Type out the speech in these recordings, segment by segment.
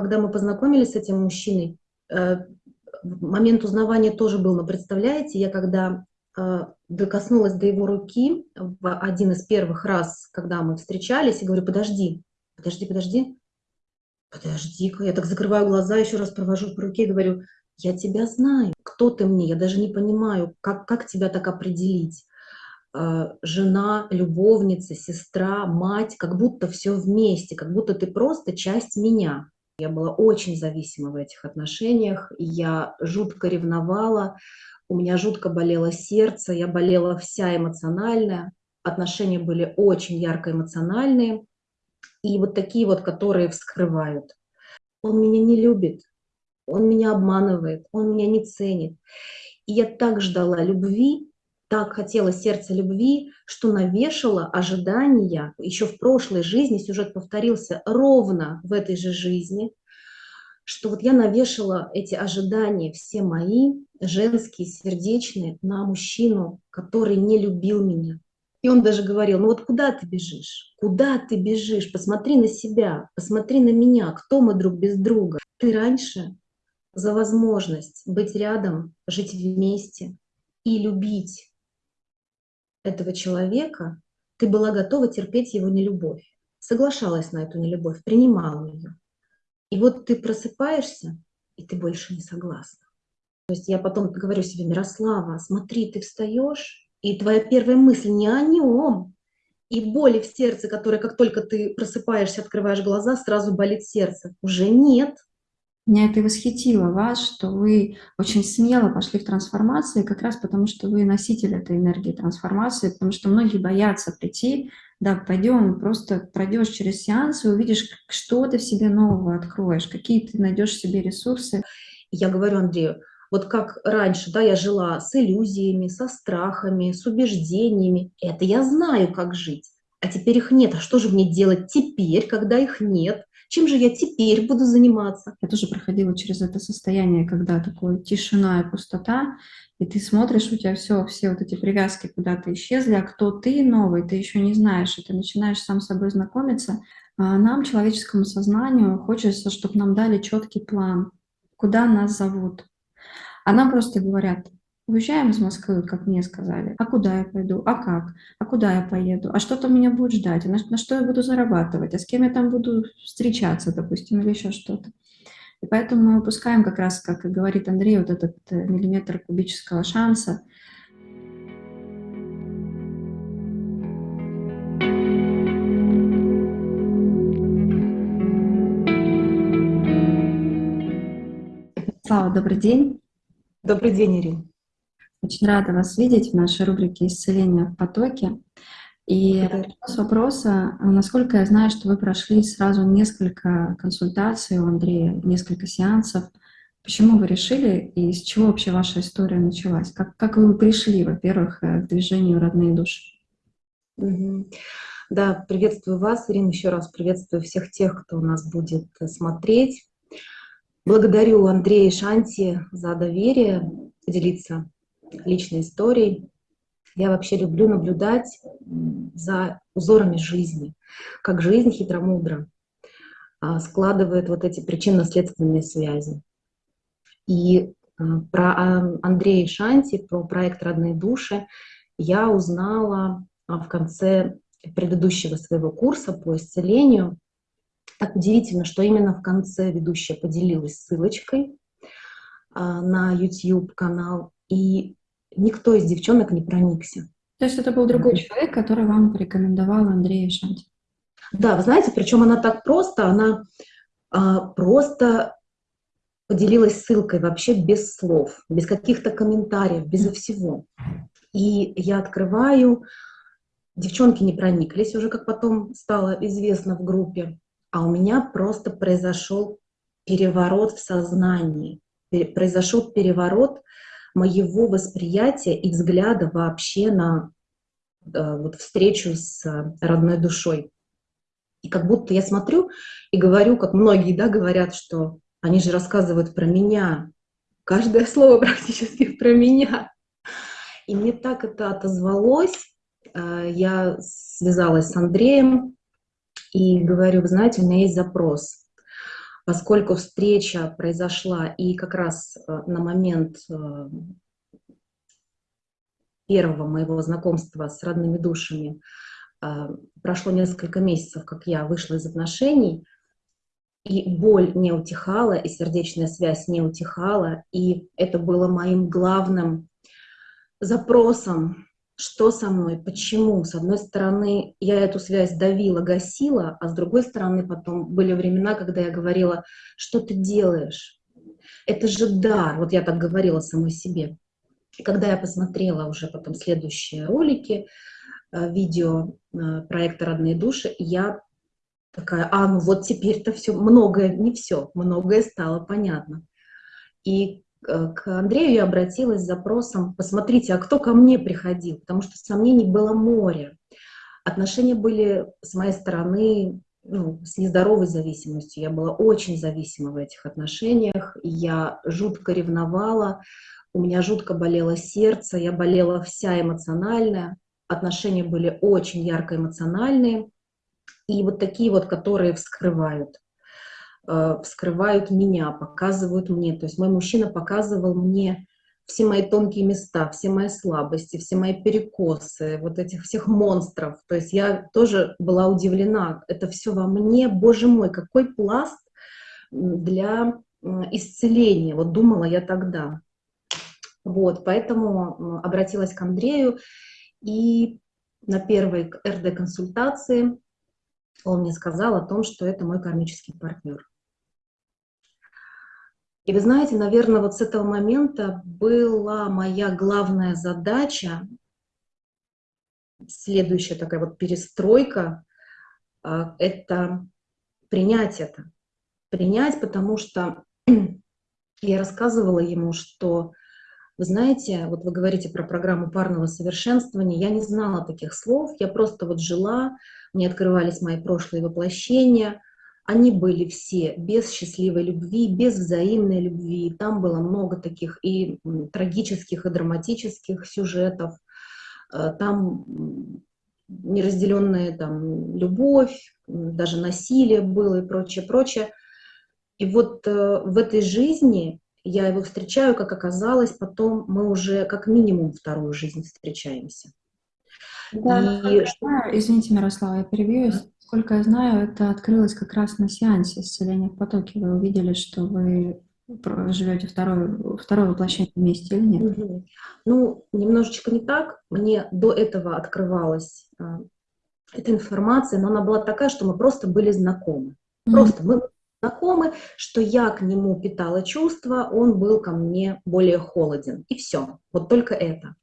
Когда мы познакомились с этим мужчиной, э, момент узнавания тоже был, но представляете, я когда э, докоснулась до его руки в один из первых раз, когда мы встречались, и говорю, подожди, подожди, подожди, подожди-ка, я так закрываю глаза, еще раз провожу по руке и говорю, я тебя знаю, кто ты мне, я даже не понимаю, как, как тебя так определить. Э, жена, любовница, сестра, мать, как будто все вместе, как будто ты просто часть меня. Я была очень зависима в этих отношениях, я жутко ревновала, у меня жутко болело сердце, я болела вся эмоциональная, отношения были очень ярко эмоциональные, и вот такие вот, которые вскрывают. Он меня не любит, он меня обманывает, он меня не ценит. И я так ждала любви, так хотела сердце любви, что навешала ожидания. Еще в прошлой жизни сюжет повторился ровно в этой же жизни, что вот я навешала эти ожидания все мои, женские, сердечные, на мужчину, который не любил меня. И он даже говорил, ну вот куда ты бежишь? Куда ты бежишь? Посмотри на себя, посмотри на меня, кто мы друг без друга. Ты раньше за возможность быть рядом, жить вместе и любить этого человека, ты была готова терпеть его нелюбовь, соглашалась на эту нелюбовь, принимала ее. И вот ты просыпаешься, и ты больше не согласна. То есть я потом говорю себе, Мирослава, смотри, ты встаешь, и твоя первая мысль не о нем, и боли в сердце, которая, как только ты просыпаешься, открываешь глаза, сразу болит сердце. Уже нет, меня это и восхитило вас, что вы очень смело пошли в трансформацию, как раз потому, что вы носитель этой энергии трансформации, потому что многие боятся прийти, да, пойдем, просто пройдешь через сеанс и увидишь, что ты в себе нового откроешь, какие ты найдешь себе ресурсы. Я говорю Андрею, вот как раньше, да, я жила с иллюзиями, со страхами, с убеждениями, это я знаю, как жить, а теперь их нет, а что же мне делать теперь, когда их нет? Чем же я теперь буду заниматься? Я тоже проходила через это состояние, когда такое тишина и пустота, и ты смотришь, у тебя все, все вот эти привязки куда-то исчезли, а кто ты новый, ты еще не знаешь, и ты начинаешь сам с собой знакомиться. А нам, человеческому сознанию, хочется, чтобы нам дали четкий план, куда нас зовут. А нам просто говорят, Уезжаем из Москвы, как мне сказали. А куда я пойду? А как? А куда я поеду? А что там меня будет ждать? А на, на что я буду зарабатывать? А с кем я там буду встречаться, допустим, или еще что-то? И поэтому мы выпускаем как раз, как говорит Андрей, вот этот э, миллиметр кубического шанса. Слава, добрый день. Добрый день, Ирина. Очень рада вас видеть в нашей рубрике «Исцеление в потоке». И с вопроса, насколько я знаю, что вы прошли сразу несколько консультаций у Андрея, несколько сеансов. Почему вы решили и с чего вообще ваша история началась? Как, как вы пришли, во-первых, э, к движению «Родные души»? Да, приветствую вас, Ирина, еще раз приветствую всех тех, кто у нас будет э, смотреть. Благодарю Андрея и Шанти за доверие поделиться личной историей. Я вообще люблю наблюдать за узорами жизни, как жизнь хитромудро а, складывает вот эти причинно-следственные связи. И а, про а, Андрея Шанти, про проект «Родные души» я узнала в конце предыдущего своего курса по исцелению. Так удивительно, что именно в конце ведущая поделилась ссылочкой на YouTube-канал. И никто из девчонок не проникся. То есть это был другой человек, который вам порекомендовал Андрея Шанти? Да, вы знаете, причем она так просто, она а, просто поделилась ссылкой вообще без слов, без каких-то комментариев, без всего. И я открываю, девчонки не прониклись уже, как потом стало известно в группе, а у меня просто произошел переворот в сознании, произошел переворот моего восприятия и взгляда вообще на э, вот, встречу с родной душой. И как будто я смотрю и говорю, как многие да, говорят, что они же рассказывают про меня. Каждое слово практически про меня. И мне так это отозвалось. Э, я связалась с Андреем и говорю, вы знаете, у меня есть запрос. Поскольку встреча произошла и как раз э, на момент э, первого моего знакомства с родными душами э, прошло несколько месяцев, как я вышла из отношений, и боль не утихала, и сердечная связь не утихала, и это было моим главным запросом что со мной, почему. С одной стороны, я эту связь давила, гасила, а с другой стороны, потом были времена, когда я говорила, что ты делаешь? Это же дар, вот я так говорила самой себе. И когда я посмотрела уже потом следующие ролики, э, видео э, проекта «Родные души», я такая, а, ну вот теперь-то все, многое, не все, многое стало понятно. И к Андрею я обратилась с запросом, посмотрите, а кто ко мне приходил, потому что сомнений было море. Отношения были с моей стороны ну, с нездоровой зависимостью. Я была очень зависима в этих отношениях, я жутко ревновала, у меня жутко болело сердце, я болела вся эмоциональная, отношения были очень ярко эмоциональные, и вот такие вот, которые вскрывают. Э, вскрывают меня, показывают мне. То есть мой мужчина показывал мне все мои тонкие места, все мои слабости, все мои перекосы, вот этих всех монстров. То есть я тоже была удивлена. Это все во мне, боже мой, какой пласт для исцеления. Вот думала я тогда. Вот, поэтому обратилась к Андрею, и на первой РД-консультации он мне сказал о том, что это мой кармический партнер. И вы знаете, наверное, вот с этого момента была моя главная задача, следующая такая вот перестройка, а, это принять это. Принять, потому что я рассказывала ему, что, вы знаете, вот вы говорите про программу парного совершенствования, я не знала таких слов, я просто вот жила, мне открывались мои прошлые воплощения, они были все без счастливой любви, без взаимной любви. Там было много таких и трагических, и драматических сюжетов. Э, там неразделенная там, любовь, даже насилие было и прочее, прочее. И вот э, в этой жизни я его встречаю, как оказалось, потом мы уже как минимум вторую жизнь встречаемся. Да, и... Извините, Мирослава, я перебью. Насколько я знаю, это открылось как раз на сеансе исцеления в потоке. Вы увидели, что вы живете второе, второе воплощение вместе или нет? Угу. Ну, немножечко не так. Мне до этого открывалась а, эта информация, но она была такая, что мы просто были знакомы. Просто мы знакомы, что я к нему питала чувства, он был ко мне более холоден. И все. Вот только это.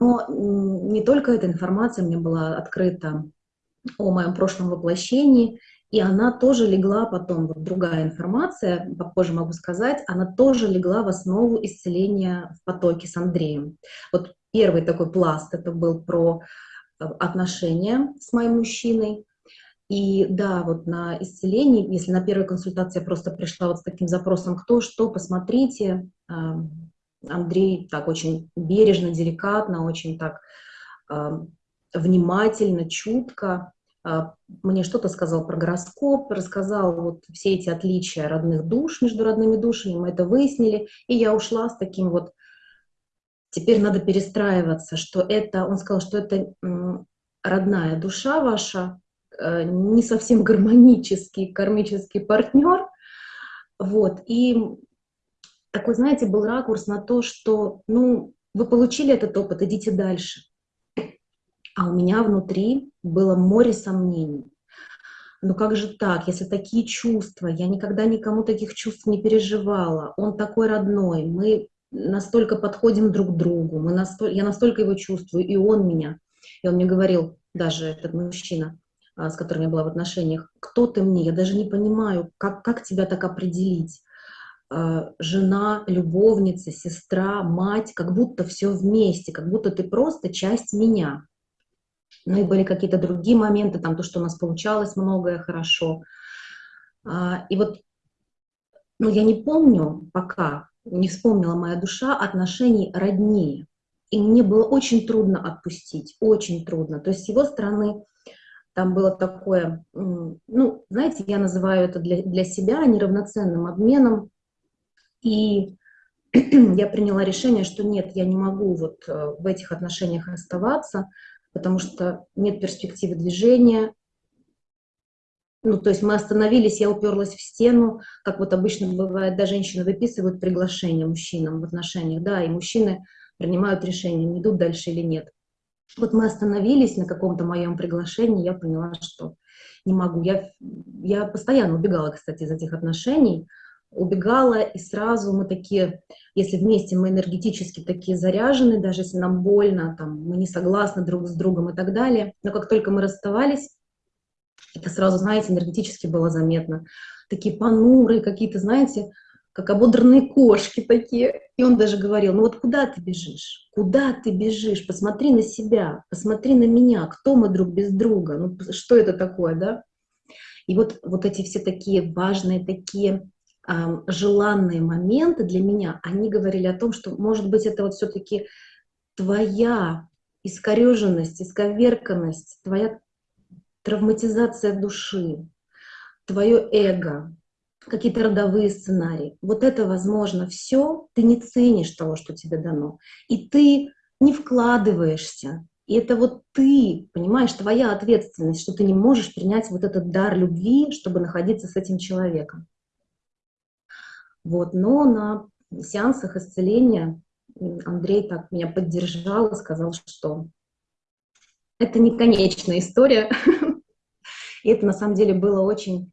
Но не только эта информация мне была открыта о моем прошлом воплощении, и она тоже легла потом, вот другая информация, попозже могу сказать, она тоже легла в основу исцеления в потоке с Андреем. Вот первый такой пласт, это был про э, отношения с моим мужчиной, и да, вот на исцелении, если на первой консультации я просто пришла вот с таким запросом «кто что?», посмотрите, Андрей так очень бережно, деликатно, очень так внимательно, чутко мне что-то сказал про гороскоп, рассказал вот все эти отличия родных душ между родными душами, мы это выяснили, и я ушла с таким вот, теперь надо перестраиваться, что это, он сказал, что это родная душа ваша, э, не совсем гармонический кармический партнер, вот, и такой, знаете, был ракурс на то, что, ну, вы получили этот опыт, идите дальше. А у меня внутри было море сомнений. Ну как же так, если такие чувства, я никогда никому таких чувств не переживала, он такой родной, мы настолько подходим друг к другу, мы настолько, я настолько его чувствую, и он меня. И он мне говорил, даже этот мужчина, а, с которым я была в отношениях, кто ты мне, я даже не понимаю, как, как тебя так определить. А, жена, любовница, сестра, мать, как будто все вместе, как будто ты просто часть меня. Ну и были какие-то другие моменты, там то, что у нас получалось многое хорошо. А, и вот, ну я не помню пока, не вспомнила моя душа отношений роднее. И мне было очень трудно отпустить, очень трудно. То есть с его стороны там было такое, ну, знаете, я называю это для, для себя неравноценным обменом, и я приняла решение, что нет, я не могу вот э, в этих отношениях оставаться, потому что нет перспективы движения. Ну, то есть мы остановились, я уперлась в стену, как вот обычно бывает, да, женщины выписывают приглашение мужчинам в отношениях, да, и мужчины принимают решение, идут дальше или нет. Вот мы остановились на каком-то моем приглашении, я поняла, что не могу. Я, я постоянно убегала, кстати, из этих отношений, убегала, и сразу мы такие, если вместе мы энергетически такие заряжены, даже если нам больно, там, мы не согласны друг с другом и так далее, но как только мы расставались, это сразу, знаете, энергетически было заметно. Такие понурые какие-то, знаете, как ободранные кошки такие. И он даже говорил, ну вот куда ты бежишь? Куда ты бежишь? Посмотри на себя, посмотри на меня, кто мы друг без друга, ну что это такое, да? И вот, вот эти все такие важные, такие желанные моменты для меня, они говорили о том, что, может быть, это вот все-таки твоя искореженность, исковерканность, твоя травматизация души, твое эго, какие-то родовые сценарии. Вот это, возможно, все, ты не ценишь того, что тебе дано. И ты не вкладываешься. И это вот ты, понимаешь, твоя ответственность, что ты не можешь принять вот этот дар любви, чтобы находиться с этим человеком. Вот, но на сеансах исцеления Андрей так меня поддержал и сказал, что это не конечная история. И это на самом деле было очень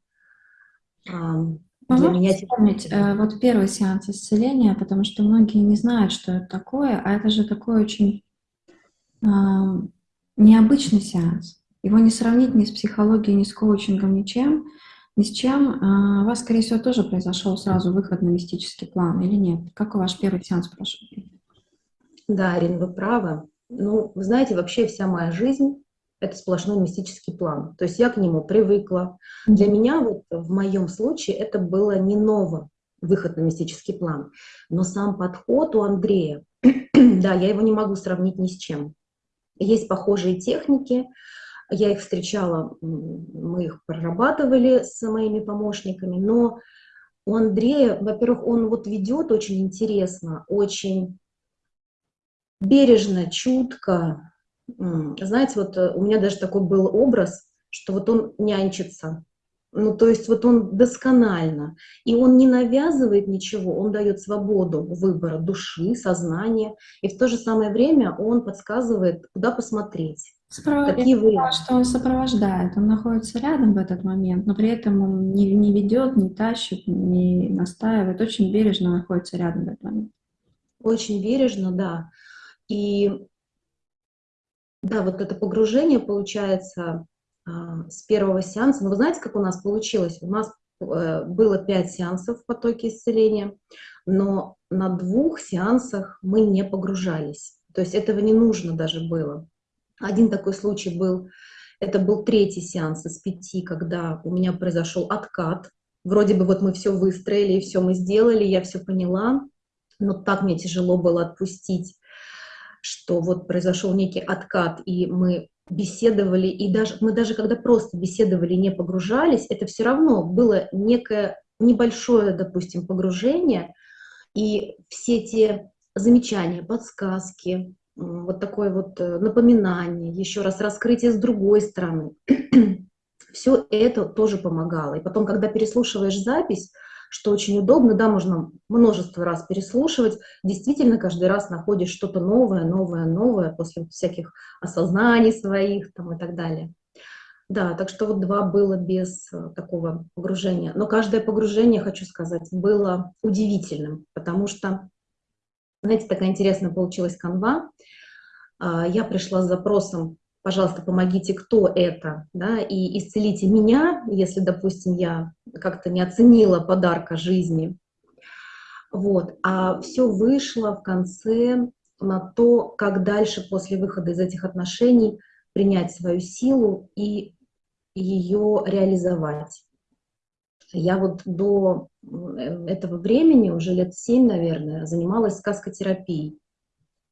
для меня вспомнить э, вот первый сеанс исцеления, потому что многие не знают, что это такое, а это же такой очень необычный сеанс. Его не сравнить ни с психологией, ни с коучингом, ничем, ни с чем. Э, у вас, скорее всего, тоже произошел сразу выход на мистический план или нет? Как ваш первый сеанс прошел? Да, Арин, вы правы. Ну, вы знаете, вообще вся моя жизнь это сплошной мистический план. То есть я к нему привыкла. Для меня вот в моем случае это было не ново, выход на мистический план. Но сам подход у Андрея, да, я его не могу сравнить ни с чем. Есть похожие техники, я их встречала, мы их прорабатывали с моими помощниками, но у Андрея, во-первых, он вот ведет очень интересно, очень бережно, чутко, знаете, вот э, у меня даже такой был образ, что вот он нянчится. Ну, то есть вот он досконально. И он не навязывает ничего, он дает свободу выбора души, сознания. И в то же самое время он подсказывает, куда посмотреть. Спров... Какие варианты. что он сопровождает, он находится рядом в этот момент, но при этом он не, не ведет, не тащит, не настаивает, очень бережно находится рядом в этот момент. Очень бережно, да. И да, вот это погружение получается а, с первого сеанса. Но вы знаете, как у нас получилось? У нас э, было пять сеансов в потоке исцеления, но на двух сеансах мы не погружались. То есть этого не нужно даже было. Один такой случай был, это был третий сеанс из пяти, когда у меня произошел откат. Вроде бы вот мы все выстроили, и все мы сделали, я все поняла, но так мне тяжело было отпустить что вот произошел некий откат, и мы беседовали, и даже мы даже когда просто беседовали, не погружались, это все равно было некое небольшое, допустим, погружение, и все те замечания, подсказки, вот такое вот э, напоминание, еще раз раскрытие с другой стороны, все это тоже помогало. И потом, когда переслушиваешь запись, что очень удобно, да, можно множество раз переслушивать, действительно каждый раз находишь что-то новое, новое, новое после всяких осознаний своих там и так далее. Да, так что вот два было без э, такого погружения. Но каждое погружение, хочу сказать, было удивительным, потому что, знаете, такая интересная получилась канва. А, я пришла с запросом пожалуйста, помогите, кто это, да, и исцелите меня, если, допустим, я как-то не оценила подарка жизни. Вот. А все вышло в конце на то, как дальше после выхода из этих отношений принять свою силу и ее реализовать. Я вот до этого времени, уже лет семь, наверное, занималась сказкотерапией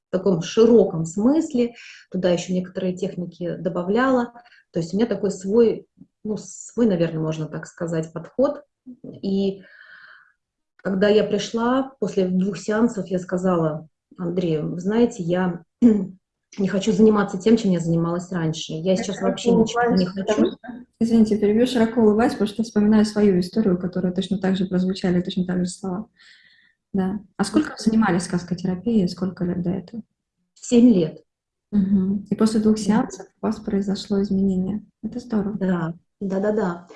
в таком широком смысле, туда еще некоторые техники добавляла. То есть у меня такой свой, ну, свой, наверное, можно так сказать, подход. И когда я пришла, после двух сеансов я сказала Андрею, знаете, я не хочу заниматься тем, чем я занималась раньше. Я сейчас вообще ничего не хочу. Извините, перебью широко улыбаюсь, потому что вспоминаю свою историю, которая точно так же прозвучали, точно так же слова. Да. А сколько вы занимались сказкотерапией? Сколько лет до этого? Семь лет. Угу. И после двух сеансов у вас произошло изменение. Это здорово. Да, да-да-да.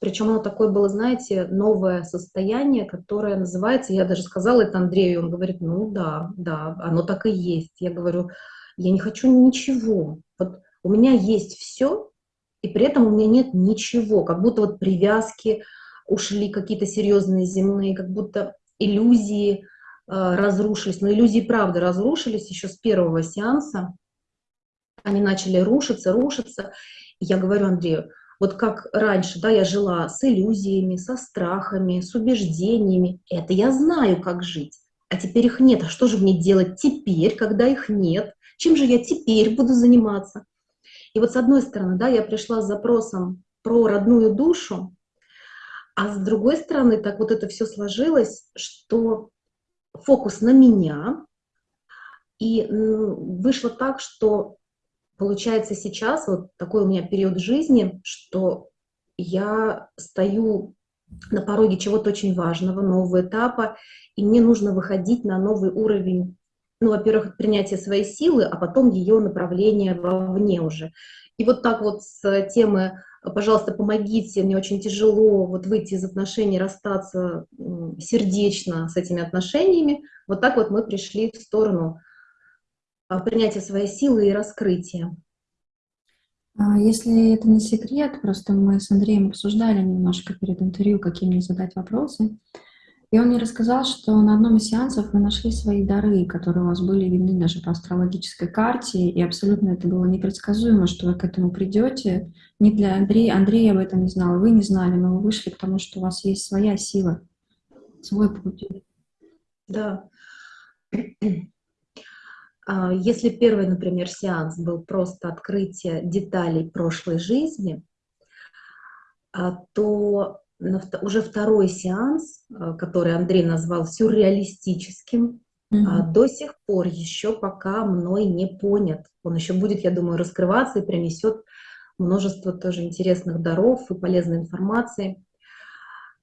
Причем оно такое было, знаете, новое состояние, которое называется, я даже сказала это Андрею, он говорит, ну да, да, оно так и есть. Я говорю, я не хочу ничего. Вот у меня есть все, и при этом у меня нет ничего, как будто вот привязки ушли какие-то серьезные земные, как будто иллюзии э, разрушились. Но иллюзии, правда, разрушились еще с первого сеанса. Они начали рушиться, рушиться. И я говорю Андрею, вот как раньше, да, я жила с иллюзиями, со страхами, с убеждениями. Это я знаю, как жить. А теперь их нет. А что же мне делать теперь, когда их нет? Чем же я теперь буду заниматься? И вот с одной стороны, да, я пришла с запросом про родную душу, а с другой стороны, так вот это все сложилось, что фокус на меня, и вышло так, что получается сейчас вот такой у меня период жизни, что я стою на пороге чего-то очень важного, нового этапа, и мне нужно выходить на новый уровень ну, во-первых, принятие своей силы, а потом ее направление вовне уже. И вот так вот с темы «пожалуйста, помогите, мне очень тяжело вот выйти из отношений, расстаться сердечно с этими отношениями», вот так вот мы пришли в сторону а, принятия своей силы и раскрытия. А если это не секрет, просто мы с Андреем обсуждали немножко перед интервью, какие мне задать вопросы. И он мне рассказал, что на одном из сеансов вы нашли свои дары, которые у вас были видны даже по астрологической карте, и абсолютно это было непредсказуемо, что вы к этому придете. Не для Андрея, Андрей об этом не знал, вы не знали, но вы вышли к тому, что у вас есть своя сила, свой путь. Да. А, если первый, например, сеанс был просто открытие деталей прошлой жизни, а, то уже второй сеанс, э, который Андрей назвал сюрреалистическим, mm-hmm. до сих пор еще пока мной не понят. Он еще будет, я думаю, раскрываться и принесет множество тоже интересных даров и полезной информации.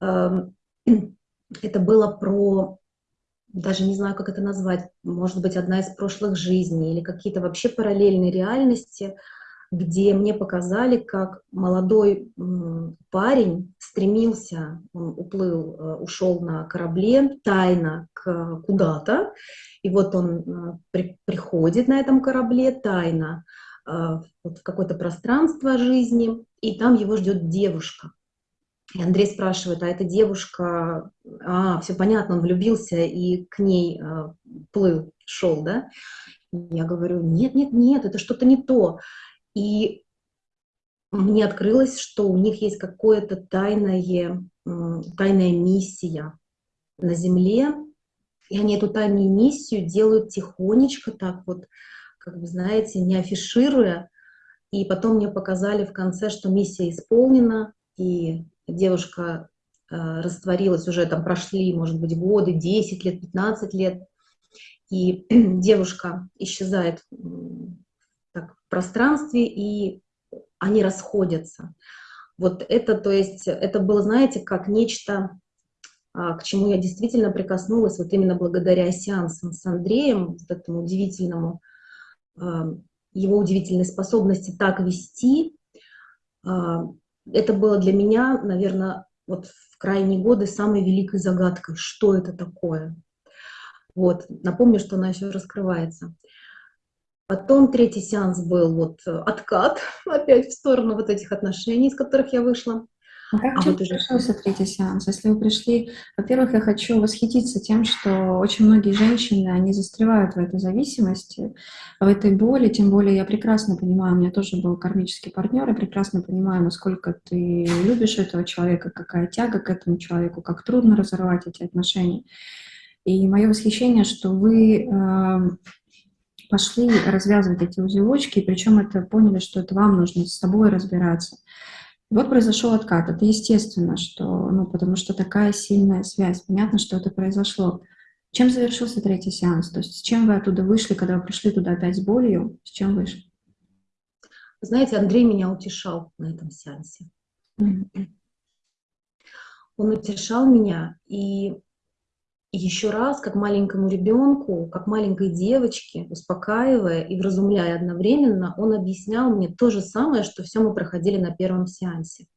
Эм, это было про, даже не знаю, как это назвать, может быть, одна из прошлых жизней или какие-то вообще параллельные реальности – где мне показали, как молодой парень стремился, он уплыл, э, ушел на корабле тайно куда-то, и вот он э, при, приходит на этом корабле тайно э, вот в какое-то пространство жизни, и там его ждет девушка. И Андрей спрашивает, а эта девушка, а, все понятно, он влюбился и к ней плыл, шел, да? Я говорю, нет, нет, нет, это что-то не то. И мне открылось, что у них есть какое-то тайное, тайная миссия на Земле, и они эту тайную миссию делают тихонечко, так вот, как вы знаете, не афишируя. И потом мне показали в конце, что миссия исполнена, и девушка э, растворилась, уже там прошли, может быть, годы, 10 лет, 15 лет, и девушка исчезает пространстве, и они расходятся. Вот это, то есть, это было, знаете, как нечто, а, к чему я действительно прикоснулась, вот именно благодаря сеансам с Андреем, вот этому удивительному, а, его удивительной способности так вести. А, это было для меня, наверное, вот в крайние годы самой великой загадкой, что это такое. Вот, напомню, что она еще раскрывается. Потом третий сеанс был вот э, откат опять в сторону вот этих отношений, из которых я вышла. А как а вот уже... пришелся третий сеанс? Если вы пришли, во-первых, я хочу восхититься тем, что очень многие женщины, они застревают в этой зависимости, в этой боли, тем более я прекрасно понимаю, у меня тоже был кармический партнер, я прекрасно понимаю, насколько ты любишь этого человека, какая тяга к этому человеку, как трудно разорвать эти отношения. И мое восхищение, что вы э, пошли развязывать эти узелочки, и причем это поняли, что это вам нужно с собой разбираться. вот произошел откат. Это естественно, что, ну, потому что такая сильная связь. Понятно, что это произошло. Чем завершился третий сеанс? То есть с чем вы оттуда вышли, когда вы пришли туда опять с болью? С чем вышли? Знаете, Андрей меня утешал на этом сеансе. Mm -hmm. Он утешал меня, и еще раз, как маленькому ребенку, как маленькой девочке, успокаивая и вразумляя одновременно, он объяснял мне то же самое, что все мы проходили на первом сеансе.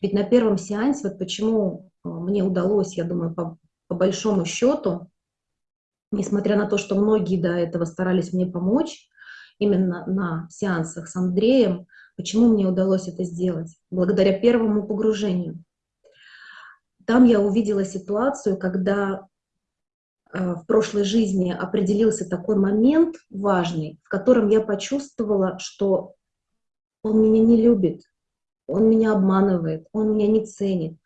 Ведь на первом сеансе, вот почему э, мне удалось, я думаю, по, по большому счету, несмотря на то, что многие до этого старались мне помочь, именно на сеансах с Андреем, почему мне удалось это сделать? Благодаря первому погружению. Там я увидела ситуацию, когда в прошлой жизни определился такой момент важный, в котором я почувствовала, что он меня не любит, он меня обманывает, он меня не ценит.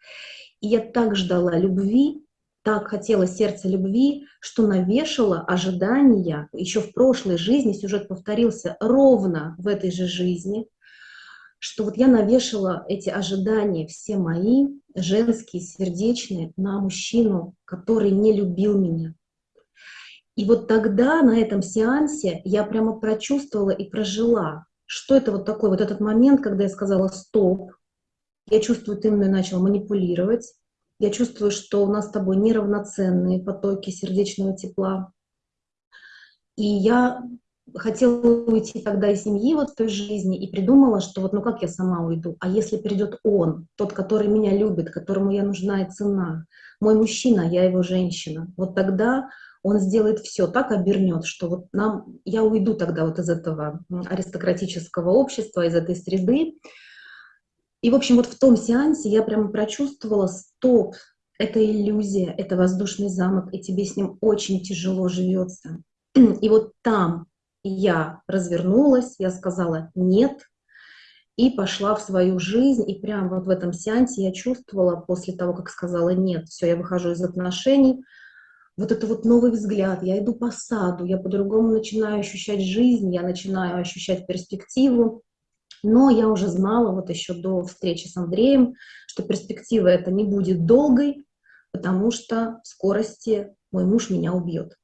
И я так ждала любви, так хотела сердце любви, что навешала ожидания. Еще в прошлой жизни сюжет повторился ровно в этой же жизни, что вот я навешала эти ожидания все мои, женские, сердечные, на мужчину, который не любил меня. И вот тогда на этом сеансе я прямо прочувствовала и прожила, что это вот такой вот этот момент, когда я сказала «стоп», я чувствую, ты мной начал манипулировать, я чувствую, что у нас с тобой неравноценные потоки сердечного тепла. И я хотела уйти тогда из семьи вот в той жизни и придумала, что вот ну как я сама уйду, а если придет он, тот, который меня любит, которому я нужна и цена, мой мужчина, я его женщина, вот тогда он сделает все, так обернет, что вот нам, я уйду тогда вот из этого аристократического общества, из этой среды, и, в общем, вот в том сеансе я прямо прочувствовала, стоп, это иллюзия, это воздушный замок, и тебе с ним очень тяжело живется. И вот там я развернулась, я сказала «нет», и пошла в свою жизнь, и прямо вот в этом сеансе я чувствовала, после того, как сказала «нет», все, я выхожу из отношений, вот это вот новый взгляд, я иду по саду, я по-другому начинаю ощущать жизнь, я начинаю ощущать перспективу, но я уже знала вот еще до встречи с Андреем, что перспектива это не будет долгой, потому что в скорости мой муж меня убьет.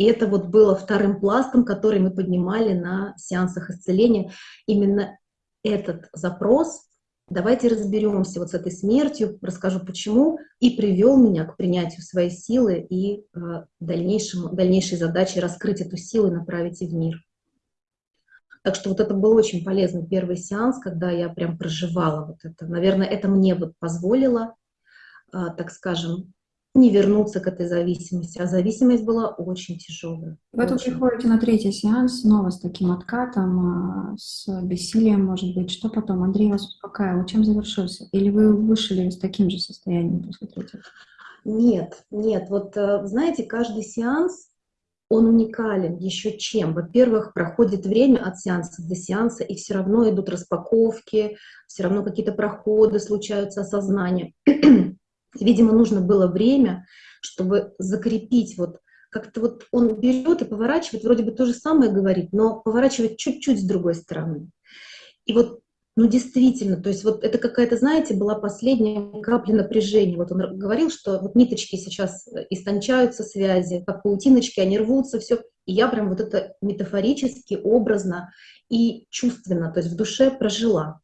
И это вот было вторым пластом, который мы поднимали на сеансах исцеления. Именно этот запрос, давайте разберемся вот с этой смертью, расскажу почему, и привел меня к принятию своей силы и э, дальнейшему, дальнейшей задаче раскрыть эту силу и направить ее в мир. Так что вот это был очень полезный первый сеанс, когда я прям проживала вот это. Наверное, это мне вот позволило, а, так скажем, не вернуться к этой зависимости, а зависимость была очень тяжелая. Вы тут приходите на третий сеанс снова с таким откатом, а, с бессилием, может быть. Что потом? Андрей вас успокаивал. Чем завершился? Или вы вышли с таким же состоянием после третьего? Нет, нет. Вот э, знаете, каждый сеанс он уникален еще чем? Во-первых, проходит время от сеанса до сеанса, и все равно идут распаковки, все равно какие-то проходы случаются, осознания. Видимо, нужно было время, чтобы закрепить вот как-то вот он берет и поворачивает, вроде бы то же самое говорит, но поворачивает чуть-чуть с другой стороны. И вот ну, действительно, то есть вот это какая-то, знаете, была последняя капля напряжения. Вот он говорил, что вот ниточки сейчас истончаются связи, как паутиночки, они рвутся, все. И я прям вот это метафорически, образно и чувственно, то есть в душе прожила.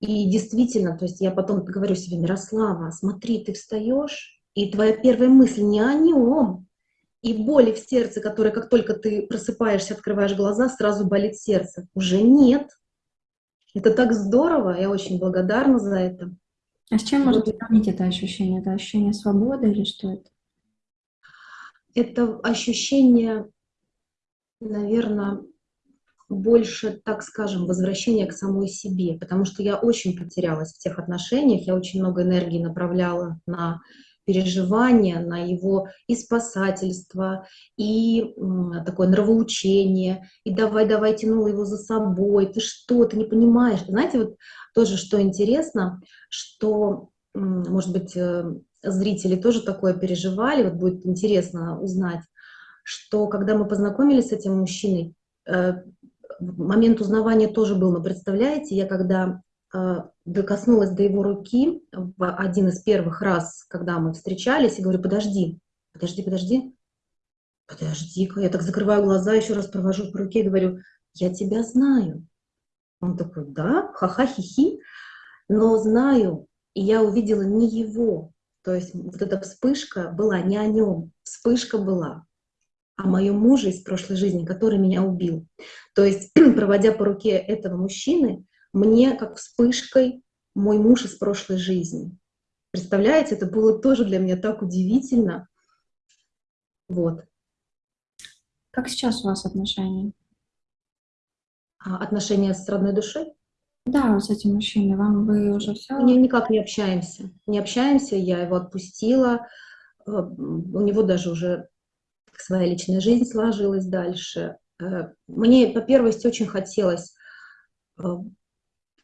И действительно, то есть я потом говорю себе, Мирослава, смотри, ты встаешь, и твоя первая мысль не о нем, и боли в сердце, которая как только ты просыпаешься, открываешь глаза, сразу болит сердце. Уже нет, это так здорово, я очень благодарна за это. А с чем можно сравнить это ощущение? Это ощущение свободы или что это? Это ощущение, наверное, больше, так скажем, возвращения к самой себе, потому что я очень потерялась в тех отношениях, я очень много энергии направляла на переживания, на его и спасательство, и такое нравоучение, и давай-давай тянула его за собой, ты что, ты не понимаешь. Знаете, вот тоже, что интересно, что, может быть, э, зрители тоже такое переживали, вот будет интересно узнать, что когда мы познакомились с этим мужчиной, э, момент узнавания тоже был, но представляете, я когда э, докоснулась до его руки в один из первых раз, когда мы встречались, и говорю, подожди, подожди, подожди, подожди-ка, я так закрываю глаза, еще раз провожу по руке и говорю, я тебя знаю. Он такой, да, ха-ха-хи-хи, но знаю, и я увидела не его, то есть вот эта вспышка была не о нем, вспышка была о моем муже из прошлой жизни, который меня убил. То есть, проводя по руке этого мужчины, мне как вспышкой мой муж из прошлой жизни. Представляете, это было тоже для меня так удивительно. Вот. Как сейчас у вас отношения? А отношения с родной душой? Да, с этим мужчиной. Вам вы уже все? Мы никак не общаемся. Не общаемся, я его отпустила. Э, у него даже уже своя личная жизнь сложилась дальше. Э, мне по первости очень хотелось э,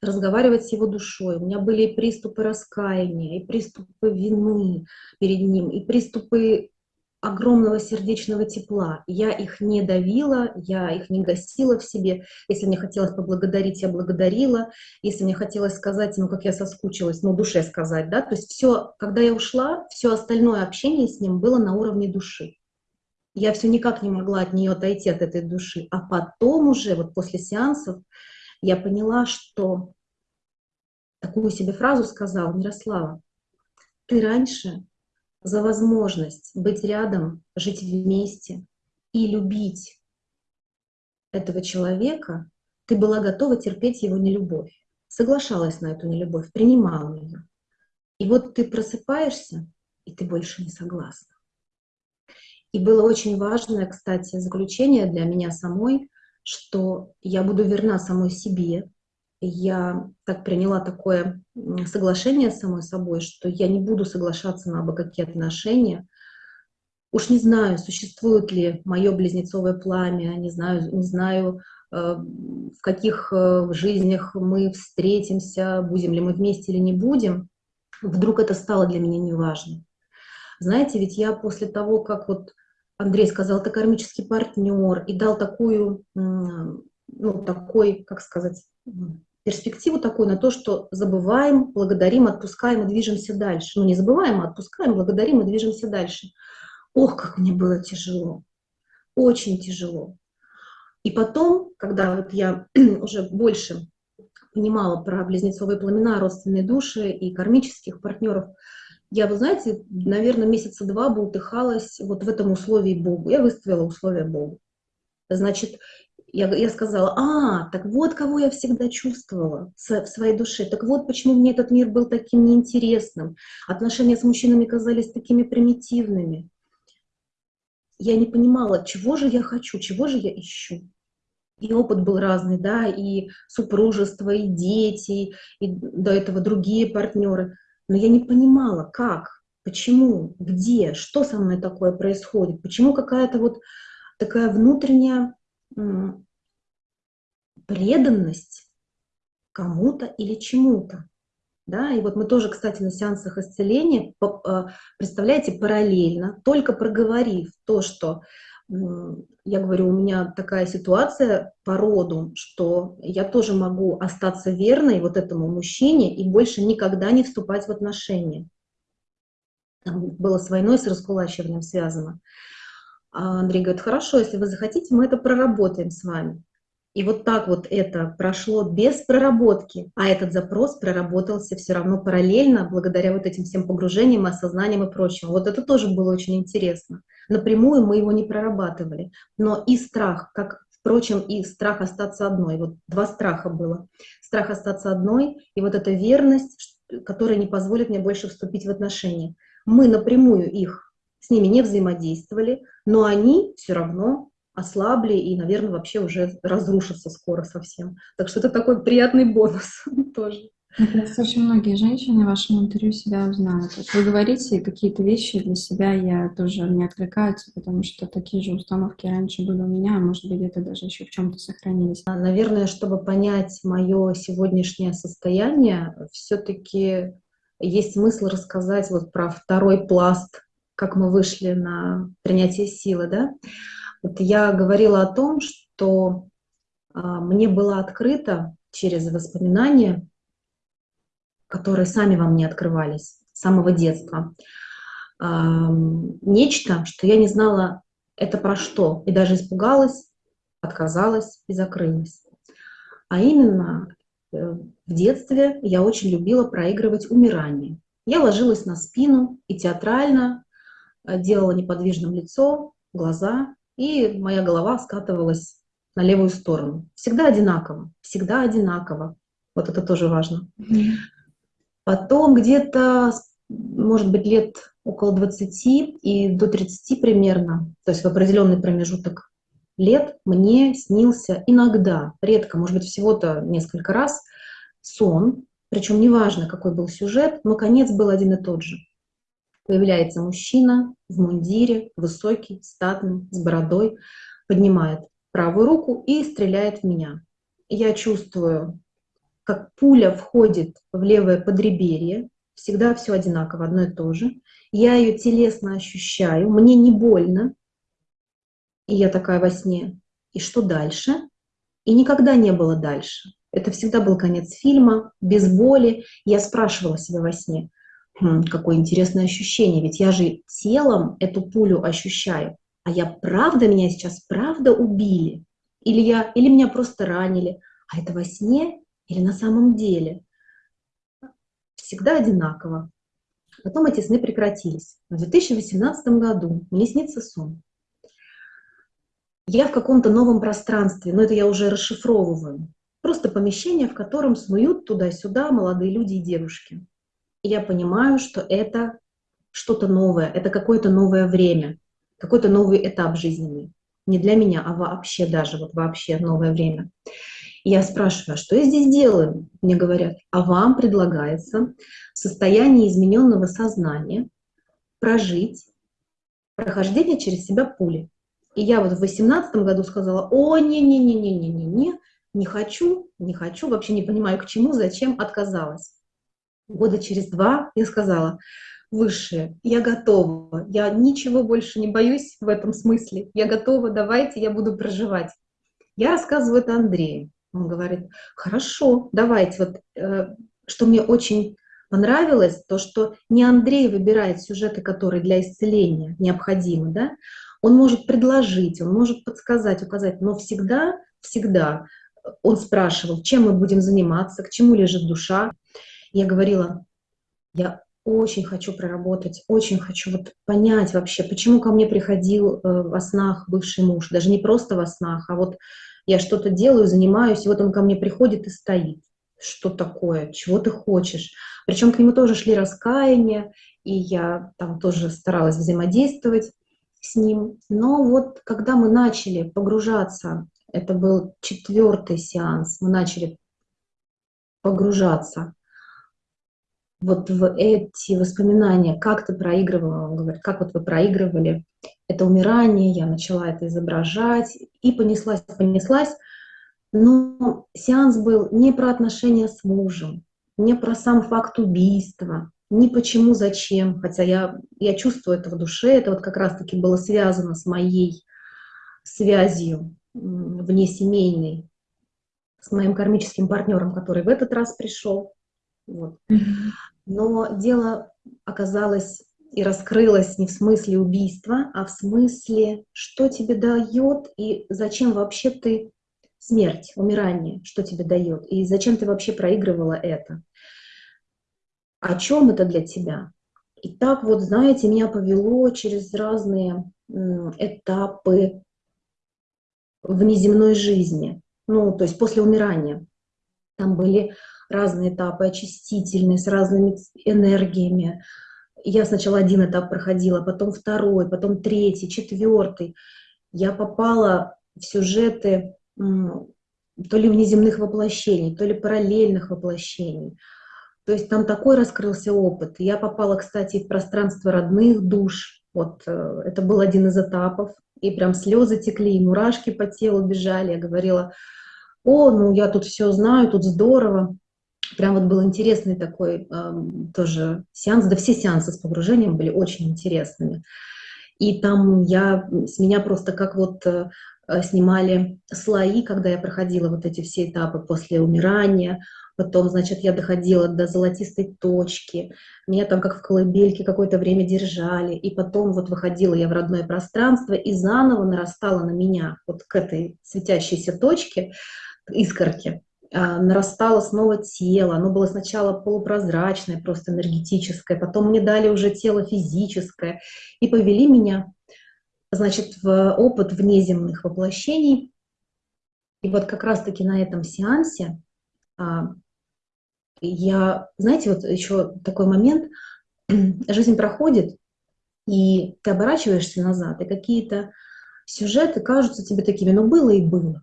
разговаривать с его душой. У меня были и приступы раскаяния, и приступы вины перед ним, и приступы огромного сердечного тепла. Я их не давила, я их не гасила в себе. Если мне хотелось поблагодарить, я благодарила. Если мне хотелось сказать ему, как я соскучилась, ну, душе сказать, да, то есть все, когда я ушла, все остальное общение с ним было на уровне души. Я все никак не могла от нее отойти, от этой души. А потом уже, вот после сеансов, я поняла, что такую себе фразу сказала Мирослава, ты раньше за возможность быть рядом, жить вместе и любить этого человека, ты была готова терпеть его нелюбовь, соглашалась на эту нелюбовь, принимала ее. И вот ты просыпаешься, и ты больше не согласна. И было очень важное, кстати, заключение для меня самой, что я буду верна самой себе, я так приняла такое соглашение с самой собой, что я не буду соглашаться на какие отношения. Уж не знаю, существует ли мое близнецовое пламя, не знаю, не знаю, э, в каких э, жизнях мы встретимся, будем ли мы вместе или не будем. Вдруг это стало для меня неважно. Знаете, ведь я после того, как вот Андрей сказал, это кармический партнер, и дал такую, ну, такой, как сказать, перспективу такую на то, что забываем, благодарим, отпускаем и движемся дальше. Ну, не забываем, а отпускаем, благодарим и движемся дальше. Ох, как мне было тяжело, очень тяжело. И потом, когда вот я уже больше понимала про близнецовые пламена, родственные души и кармических партнеров, я, вы знаете, наверное, месяца два бултыхалась вот в этом условии Богу. Я выставила условия Богу. Значит, я, я сказала, а, так вот кого я всегда чувствовала в своей душе, так вот почему мне этот мир был таким неинтересным, отношения с мужчинами казались такими примитивными. Я не понимала, чего же я хочу, чего же я ищу. И опыт был разный, да, и супружество, и дети, и до этого другие партнеры. Но я не понимала, как, почему, где, что со мной такое происходит, почему какая-то вот такая внутренняя преданность кому-то или чему-то. Да, и вот мы тоже, кстати, на сеансах исцеления, а, представляете, параллельно, только проговорив то, что я говорю, у меня такая ситуация по роду, что я тоже могу остаться верной вот этому мужчине и больше никогда не вступать в отношения. Было с войной, с раскулачиванием связано. А Андрей говорит, хорошо, если вы захотите, мы это проработаем с вами. И вот так вот это прошло без проработки, а этот запрос проработался все равно параллельно, благодаря вот этим всем погружениям, осознаниям и прочему. Вот это тоже было очень интересно. Напрямую мы его не прорабатывали. Но и страх, как, впрочем, и страх остаться одной. Вот два страха было. Страх остаться одной и вот эта верность, которая не позволит мне больше вступить в отношения. Мы напрямую их с ними не взаимодействовали, но они все равно ослабли и, наверное, вообще уже разрушатся скоро совсем. Так что это такой приятный бонус тоже. Кажется, очень многие женщины в вашем интервью себя узнают. Вот вы говорите, какие-то вещи для себя я тоже не откликаются, потому что такие же установки раньше были у меня, а может быть, где-то даже еще в чем-то сохранились. А, наверное, чтобы понять мое сегодняшнее состояние, все-таки есть смысл рассказать вот про второй пласт как мы вышли на принятие силы, да, вот я говорила о том, что а, мне было открыто через воспоминания, которые сами во мне открывались с самого детства, нечто, что я не знала, это про что, и даже испугалась, отказалась и закрылась. А именно э, в детстве я очень любила проигрывать умирание. Я ложилась на спину и театрально э, делала неподвижным лицо, глаза, и моя голова скатывалась на левую сторону. Всегда одинаково, всегда одинаково. Вот это тоже важно. Потом где-то, может быть, лет около 20 и до 30 примерно, то есть в определенный промежуток лет мне снился иногда, редко, может быть, всего-то несколько раз, сон, причем неважно, какой был сюжет, но конец был один и тот же. Появляется мужчина в мундире, высокий, статный, с бородой, поднимает правую руку и стреляет в меня. Я чувствую, как пуля входит в левое подреберье, всегда все одинаково, одно и то же. Я ее телесно ощущаю, мне не больно, и я такая во сне, и что дальше? И никогда не было дальше. Это всегда был конец фильма, без боли. Я спрашивала себя во сне, хм, какое интересное ощущение, ведь я же телом эту пулю ощущаю. А я правда, меня сейчас правда убили? Или, я, или меня просто ранили? А это во сне или на самом деле? Всегда одинаково. Потом эти сны прекратились. В 2018 году мне снится сон я в каком-то новом пространстве, но это я уже расшифровываю. Просто помещение, в котором снуют туда-сюда молодые люди и девушки. И я понимаю, что это что-то новое, это какое-то новое время, какой-то новый этап жизненный. Не для меня, а вообще даже, вот вообще новое время. Я спрашиваю, а что я здесь делаю? Мне говорят, а вам предлагается в состоянии измененного сознания прожить прохождение через себя пули. И я вот в 2018 году сказала, о, не-не-не-не-не-не-не, не хочу, не хочу, вообще не понимаю, к чему, зачем, отказалась. Года через два я сказала, высшее, я готова, я ничего больше не боюсь в этом смысле, я готова, давайте, я буду проживать. Я рассказываю это Андрею. Он говорит, хорошо, давайте. Вот, э, что мне очень понравилось, то, что не Андрей выбирает сюжеты, которые для исцеления необходимы, да, он может предложить, он может подсказать, указать, но всегда, всегда он спрашивал, чем мы будем заниматься, к чему лежит душа. Я говорила, я очень хочу проработать, очень хочу вот понять вообще, почему ко мне приходил э, во снах бывший муж, даже не просто во снах, а вот я что-то делаю, занимаюсь, и вот он ко мне приходит и стоит. Что такое? Чего ты хочешь? Причем к нему тоже шли раскаяния, и я там тоже старалась взаимодействовать с ним. Но вот когда мы начали погружаться, это был четвертый сеанс, мы начали погружаться вот в эти воспоминания, как ты проигрывала, он говорит, как вот вы проигрывали это умирание, я начала это изображать, и понеслась, понеслась. Но сеанс был не про отношения с мужем, не про сам факт убийства, ни почему, зачем, хотя я, я чувствую это в душе, это вот как раз-таки было связано с моей связью внесемейной, с моим кармическим партнером, который в этот раз пришел. Вот. Но дело оказалось и раскрылось не в смысле убийства, а в смысле, что тебе дает и зачем вообще ты смерть, умирание, что тебе дает, и зачем ты вообще проигрывала это о чем это для тебя. И так вот, знаете, меня повело через разные этапы внеземной жизни, ну, то есть после умирания. Там были разные этапы очистительные, с разными энергиями. Я сначала один этап проходила, потом второй, потом третий, четвертый. Я попала в сюжеты то ли внеземных воплощений, то ли параллельных воплощений. То есть там такой раскрылся опыт. Я попала, кстати, в пространство родных душ. Вот э, это был один из этапов. И прям слезы текли, и мурашки по телу бежали. Я говорила, о, ну я тут все знаю, тут здорово. Прям вот был интересный такой э, тоже сеанс, да все сеансы с погружением были очень интересными. И там я, с меня просто как вот э, снимали слои, когда я проходила вот эти все этапы после умирания, потом, значит, я доходила до золотистой точки, меня там как в колыбельке какое-то время держали, и потом вот выходила я в родное пространство, и заново нарастала на меня вот к этой светящейся точке, искорке, нарастало снова тело, оно было сначала полупрозрачное, просто энергетическое, потом мне дали уже тело физическое, и повели меня, значит, в опыт внеземных воплощений, и вот как раз-таки на этом сеансе а, я, знаете, вот еще такой момент, жизнь проходит, и ты оборачиваешься назад, и какие-то сюжеты кажутся тебе такими, ну было и было.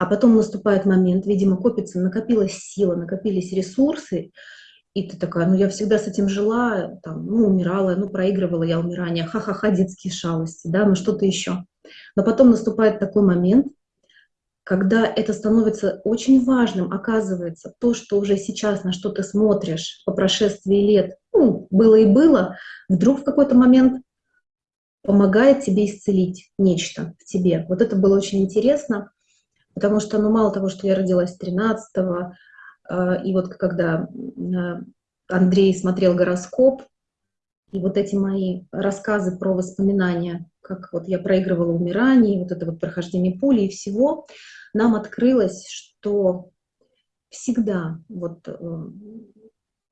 А потом наступает момент, видимо, копится, накопилась сила, накопились ресурсы, и ты такая, ну я всегда с этим жила, там, ну умирала, ну проигрывала я умирание, ха-ха-ха, детские шалости, да, ну что-то еще. Но потом наступает такой момент, когда это становится очень важным, оказывается, то, что уже сейчас, на что ты смотришь по прошествии лет, ну, было и было, вдруг в какой-то момент помогает тебе исцелить нечто в тебе. Вот это было очень интересно, потому что, ну, мало того, что я родилась 13-го, э, и вот когда э, Андрей смотрел гороскоп, и вот эти мои рассказы про воспоминания, как вот я проигрывала умирание, вот это вот прохождение пули и всего, нам открылось, что всегда вот э,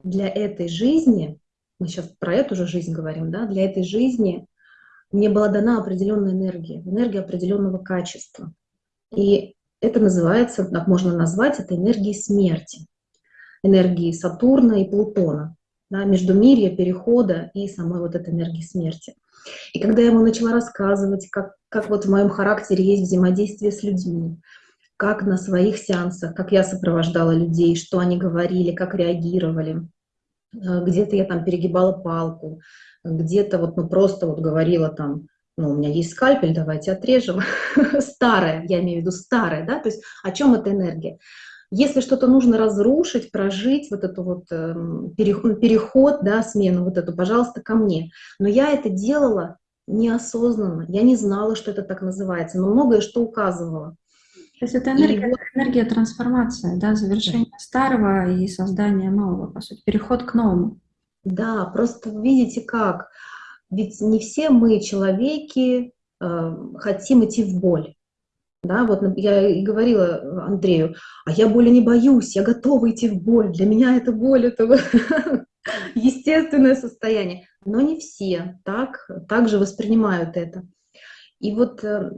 для этой жизни, мы сейчас про эту же жизнь говорим, да, для этой жизни мне была дана определенная энергия, энергия определенного качества. И это называется, так можно назвать, это энергией смерти, энергией Сатурна и Плутона да, междумирья, перехода и самой вот этой энергии смерти. И когда я ему начала рассказывать, как, как вот в моем характере есть взаимодействие с людьми, как на своих сеансах, как я сопровождала людей, что они говорили, как реагировали, э, где-то я там перегибала палку, где-то вот ну просто вот говорила там, ну, у меня есть скальпель, давайте отрежем. старая, я имею в виду старая, да, то есть о чем эта энергия? Если что-то нужно разрушить, прожить, вот эту вот э, переход, да, смену вот эту, пожалуйста, ко мне. Но я это делала неосознанно, я не знала, что это так называется, но многое что указывало. То есть это энергия, вот, энергия трансформации, да, завершение да. старого и создание нового, по сути, переход к новому. Да, просто видите как, ведь не все мы, человеки, э, хотим идти в боль. Да, вот я и говорила Андрею, а я боли не боюсь, я готова идти в боль. Для меня это боль, это естественное состояние. Но не все так, так же воспринимают это. И вот э,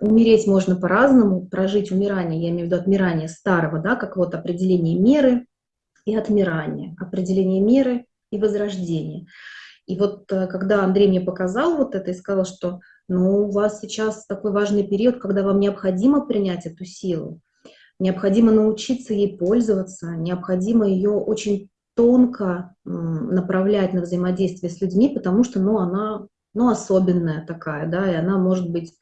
умереть можно по-разному, прожить умирание, я имею в виду отмирание старого, да, как вот определение меры и отмирание, определение меры и возрождение. И вот э, когда Андрей мне показал вот это и сказал, что ну, у вас сейчас такой важный период, когда вам необходимо принять эту силу, необходимо научиться ей пользоваться, необходимо ее очень тонко направлять на взаимодействие с людьми, потому что ну, она ну, особенная такая, да, и она может быть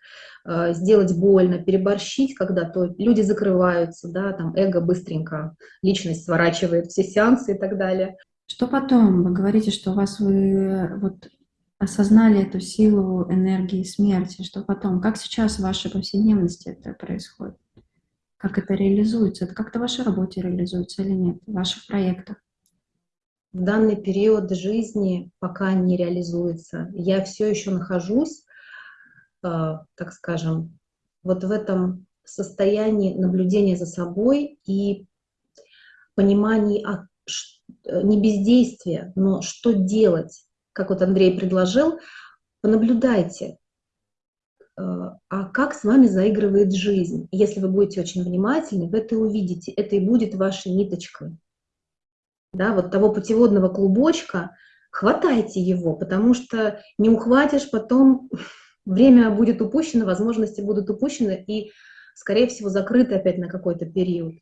э, сделать больно, переборщить, когда то люди закрываются, да, там эго быстренько, личность сворачивает все сеансы и так далее. Что потом? Вы говорите, что у вас вы вот осознали эту силу энергии смерти. Что потом? Как сейчас в вашей повседневности это происходит? Как это реализуется? Это как-то в вашей работе реализуется или нет? В ваших проектах? В данный период жизни пока не реализуется. Я все еще нахожусь, э, так скажем, вот в этом состоянии наблюдения за собой и понимании, а Э, не бездействие, но что делать, как вот Андрей предложил, понаблюдайте, э, а как с вами заигрывает жизнь. Если вы будете очень внимательны, вы это увидите, это и будет вашей ниточкой. Да, вот того путеводного клубочка, хватайте его, потому что не ухватишь, потом время будет упущено, возможности будут упущены и, скорее всего, закрыты опять на какой-то период.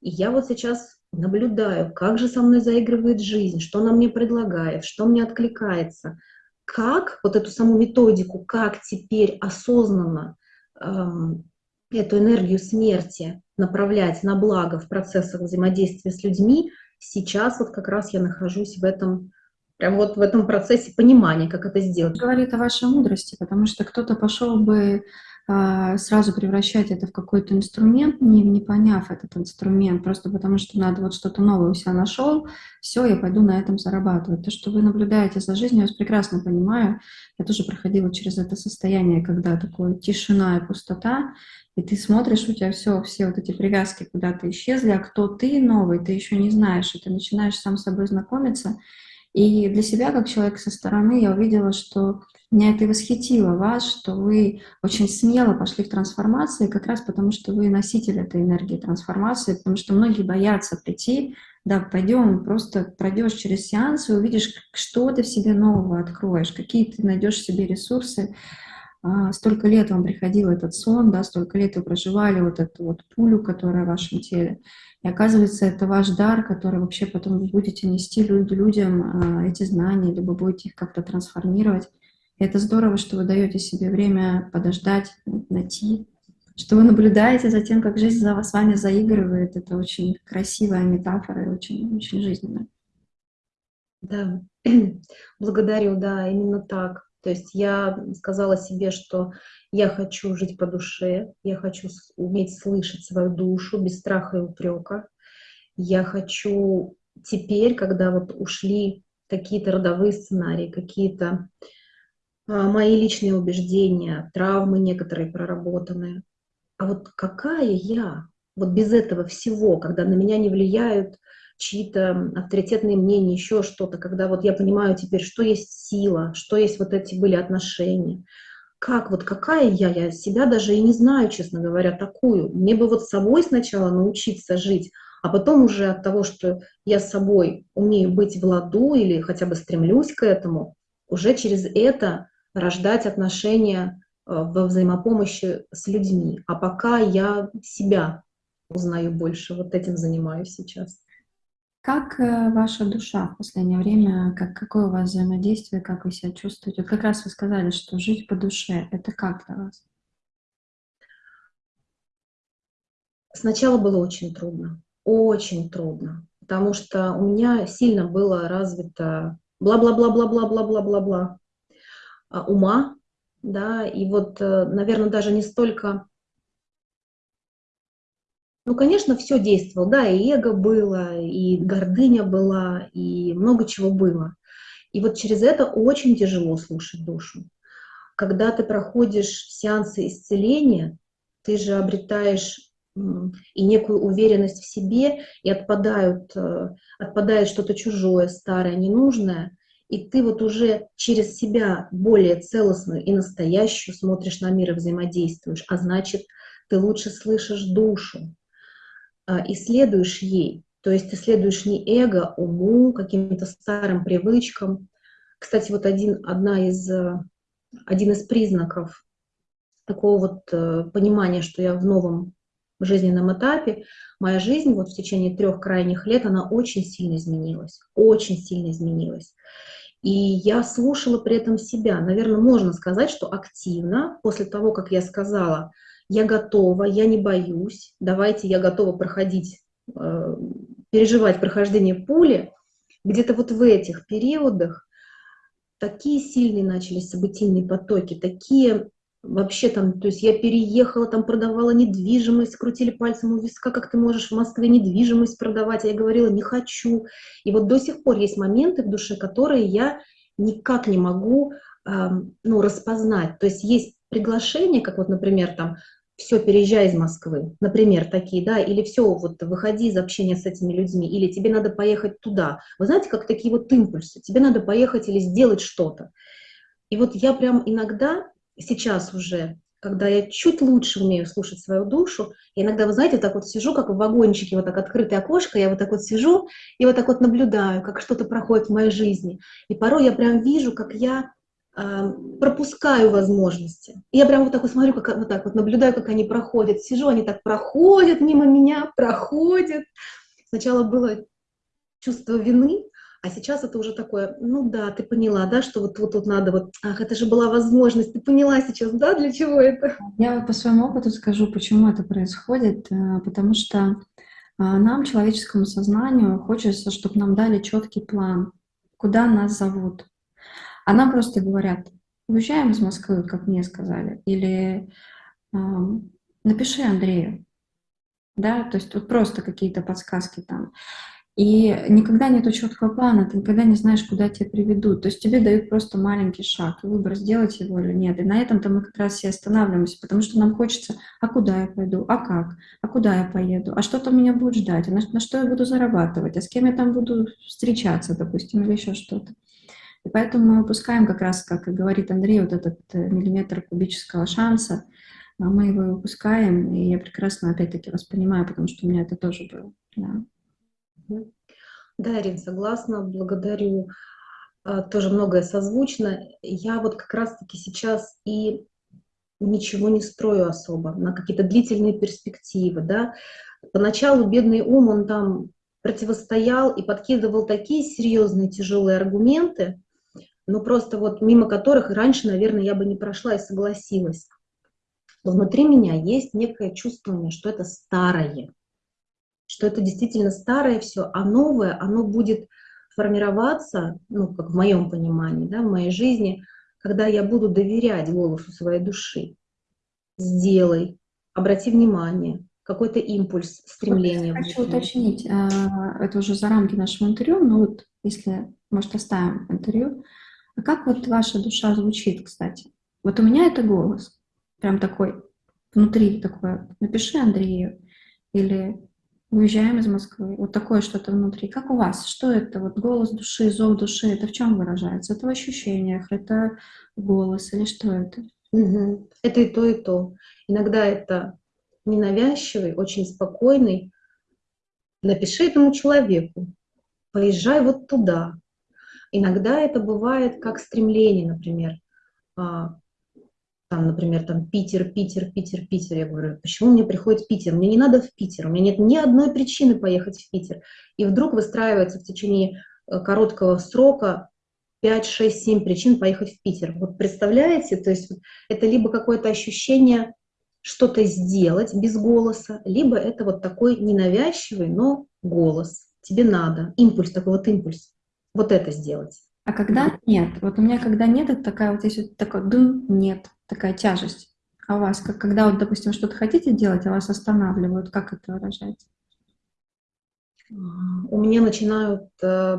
И я вот сейчас наблюдаю, как же со мной заигрывает жизнь, что она мне предлагает, что мне откликается, как вот эту саму методику, как теперь осознанно эм, эту энергию смерти направлять на благо в процессах взаимодействия с людьми, сейчас вот как раз я нахожусь в этом, прям вот в этом процессе понимания, как это сделать. Говорит о вашей мудрости, потому что кто-то пошел бы сразу превращать это в какой-то инструмент, не, не поняв этот инструмент, просто потому что надо вот что-то новое у себя нашел, все, я пойду на этом зарабатывать. То, что вы наблюдаете за жизнью, я вас прекрасно понимаю. Я тоже проходила через это состояние, когда такое тишина и пустота, и ты смотришь, у тебя все, все вот эти привязки куда-то исчезли, а кто ты новый, ты еще не знаешь, и ты начинаешь сам с собой знакомиться. И для себя, как человек со стороны, я увидела, что меня это и восхитило вас, что вы очень смело пошли в трансформации, как раз потому, что вы носитель этой энергии трансформации, потому что многие боятся прийти, да, пойдем, просто пройдешь через сеанс и увидишь, что ты в себе нового откроешь, какие ты найдешь в себе ресурсы. А, столько лет вам приходил этот сон, да, столько лет вы проживали вот эту вот пулю, которая в вашем теле. И оказывается, это ваш дар, который вообще потом вы будете нести людям а, эти знания, либо будете их как-то трансформировать. И это здорово, что вы даете себе время подождать, найти, что вы наблюдаете за тем, как жизнь за с вами заигрывает. Это очень красивая метафора и очень, очень жизненная. Да, благодарю, да, именно так. То есть я сказала себе, что я хочу жить по душе, я хочу уметь слышать свою душу без страха и упрека. Я хочу теперь, когда вот ушли какие-то родовые сценарии, какие-то а, мои личные убеждения, травмы некоторые проработанные. А вот какая я? Вот без этого всего, когда на меня не влияют чьи-то авторитетные мнения, еще что-то, когда вот я понимаю теперь, что есть сила, что есть вот эти были отношения. Как вот какая я? Я себя даже и не знаю, честно говоря, такую. Мне бы вот с собой сначала научиться жить, а потом уже от того, что я с собой умею быть в ладу или хотя бы стремлюсь к этому, уже через это рождать отношения э, во взаимопомощи с людьми. А пока я себя узнаю больше, вот этим занимаюсь сейчас. Как э, ваша душа в последнее время, как, какое у вас взаимодействие, как вы себя чувствуете? Вот как раз вы сказали, что жить по душе, это как для вас? Сначала было очень трудно, очень трудно, потому что у меня сильно было развито бла-бла-бла-бла-бла-бла-бла-бла а, ума, да, и вот, э, наверное, даже не столько ну, конечно, все действовало, да, и эго было, и гордыня была, и много чего было. И вот через это очень тяжело слушать душу. Когда ты проходишь сеансы исцеления, ты же обретаешь и некую уверенность в себе, и отпадают, э, отпадает что-то чужое, старое, ненужное, и ты вот уже через себя более целостную и настоящую смотришь на мир и взаимодействуешь, а значит, ты лучше слышишь душу, а, исследуешь ей, то есть исследуешь не эго, уму, каким-то старым привычкам. Кстати, вот один, одна из, э, один из признаков такого вот э, понимания, что я в новом жизненном этапе, моя жизнь вот в течение трех крайних лет, она очень сильно изменилась, очень сильно изменилась. И я слушала при этом себя. Наверное, можно сказать, что активно, после того, как я сказала, я готова, я не боюсь, давайте я готова проходить, э, переживать прохождение пули, где-то вот в этих периодах такие сильные начались событийные потоки, такие вообще там, то есть я переехала, там продавала недвижимость, крутили пальцем у виска, как ты можешь в Москве недвижимость продавать, а я говорила, не хочу. И вот до сих пор есть моменты в душе, которые я никак не могу э, ну, распознать. То есть есть приглашение, как вот, например, там, все, переезжай из Москвы, например, такие, да, или все, вот выходи из общения с этими людьми, или тебе надо поехать туда. Вы знаете, как такие вот импульсы, тебе надо поехать или сделать что-то. И вот я прям иногда сейчас уже, когда я чуть лучше умею слушать свою душу, я иногда, вы знаете, вот так вот сижу, как в вагончике, вот так открытое окошко, я вот так вот сижу и вот так вот наблюдаю, как что-то проходит в моей жизни. И порой я прям вижу, как я пропускаю возможности. Я прям вот так вот смотрю, как, вот так вот наблюдаю, как они проходят. Сижу, они так проходят мимо меня, проходят. Сначала было чувство вины, А сейчас это уже такое, ну да, ты поняла, да, что вот, вот тут надо вот, ах, это же была возможность, ты поняла сейчас, да, для чего это? Я по своему опыту скажу, почему это происходит, э, потому что а, нам, человеческому сознанию, хочется, чтобы нам дали четкий план, куда нас зовут. А нам просто говорят, уезжаем из Москвы, как мне сказали, или напиши Андрею, да, то есть вот просто какие-то подсказки там. И никогда нету четкого плана, ты никогда не знаешь, куда тебя приведут. То есть тебе дают просто маленький шаг, выбор, сделать его или нет. И на этом-то мы как раз все останавливаемся, потому что нам хочется, а куда я пойду, а как, а куда я поеду, а что там меня будет ждать, а на, на что я буду зарабатывать, а с кем я там буду встречаться, допустим, или еще что-то. И поэтому мы выпускаем как раз, как говорит Андрей, вот этот э, миллиметр кубического шанса, а мы его выпускаем, и я прекрасно опять-таки вас понимаю, потому что у меня это тоже было. Да. Да, Ирина, согласна, благодарю. А, тоже многое созвучно. Я вот как раз-таки сейчас и ничего не строю особо на какие-то длительные перспективы, да. Поначалу бедный ум, он там противостоял и подкидывал такие серьезные, тяжелые аргументы, но просто вот мимо которых раньше, наверное, я бы не прошла и согласилась. Но внутри меня есть некое чувствование, что это старое, что это действительно старое все, а новое, оно будет формироваться, ну, как в моем понимании, да, в моей жизни, когда я буду доверять голосу своей души. Сделай, обрати внимание, какой-то импульс, стремление. Вот хочу уточнить, а, это уже за рамки нашего интервью, но вот если, может, оставим интервью, а как вот ваша душа звучит, кстати? Вот у меня это голос, прям такой, внутри такое, напиши Андрею, или уезжаем из Москвы. Вот такое что-то внутри. Как у вас? Что это? Вот голос души, зов души, это в чем выражается? Это в ощущениях, это голос или что это? Угу. Это и то, и то. Иногда это ненавязчивый, очень спокойный. Напиши этому человеку, поезжай вот туда. Иногда это бывает как стремление, например, а, там, например, там Питер, Питер, Питер, Питер. Я говорю, почему мне приходит Питер? Мне не надо в Питер, у меня нет ни одной причины поехать в Питер. И вдруг выстраивается в течение э, короткого срока 5, 6, 7 причин поехать в Питер. Вот представляете, то есть это либо какое-то ощущение что-то сделать без голоса, либо это вот такой ненавязчивый, но голос. Тебе надо, импульс, такой вот импульс, вот это сделать. А когда нет? Вот у меня когда нет, это такая вот здесь вот такой дым, нет такая тяжесть. А у вас, как, когда вот, допустим, что-то хотите делать, а вас останавливают, как это выражается? У меня начинают, э,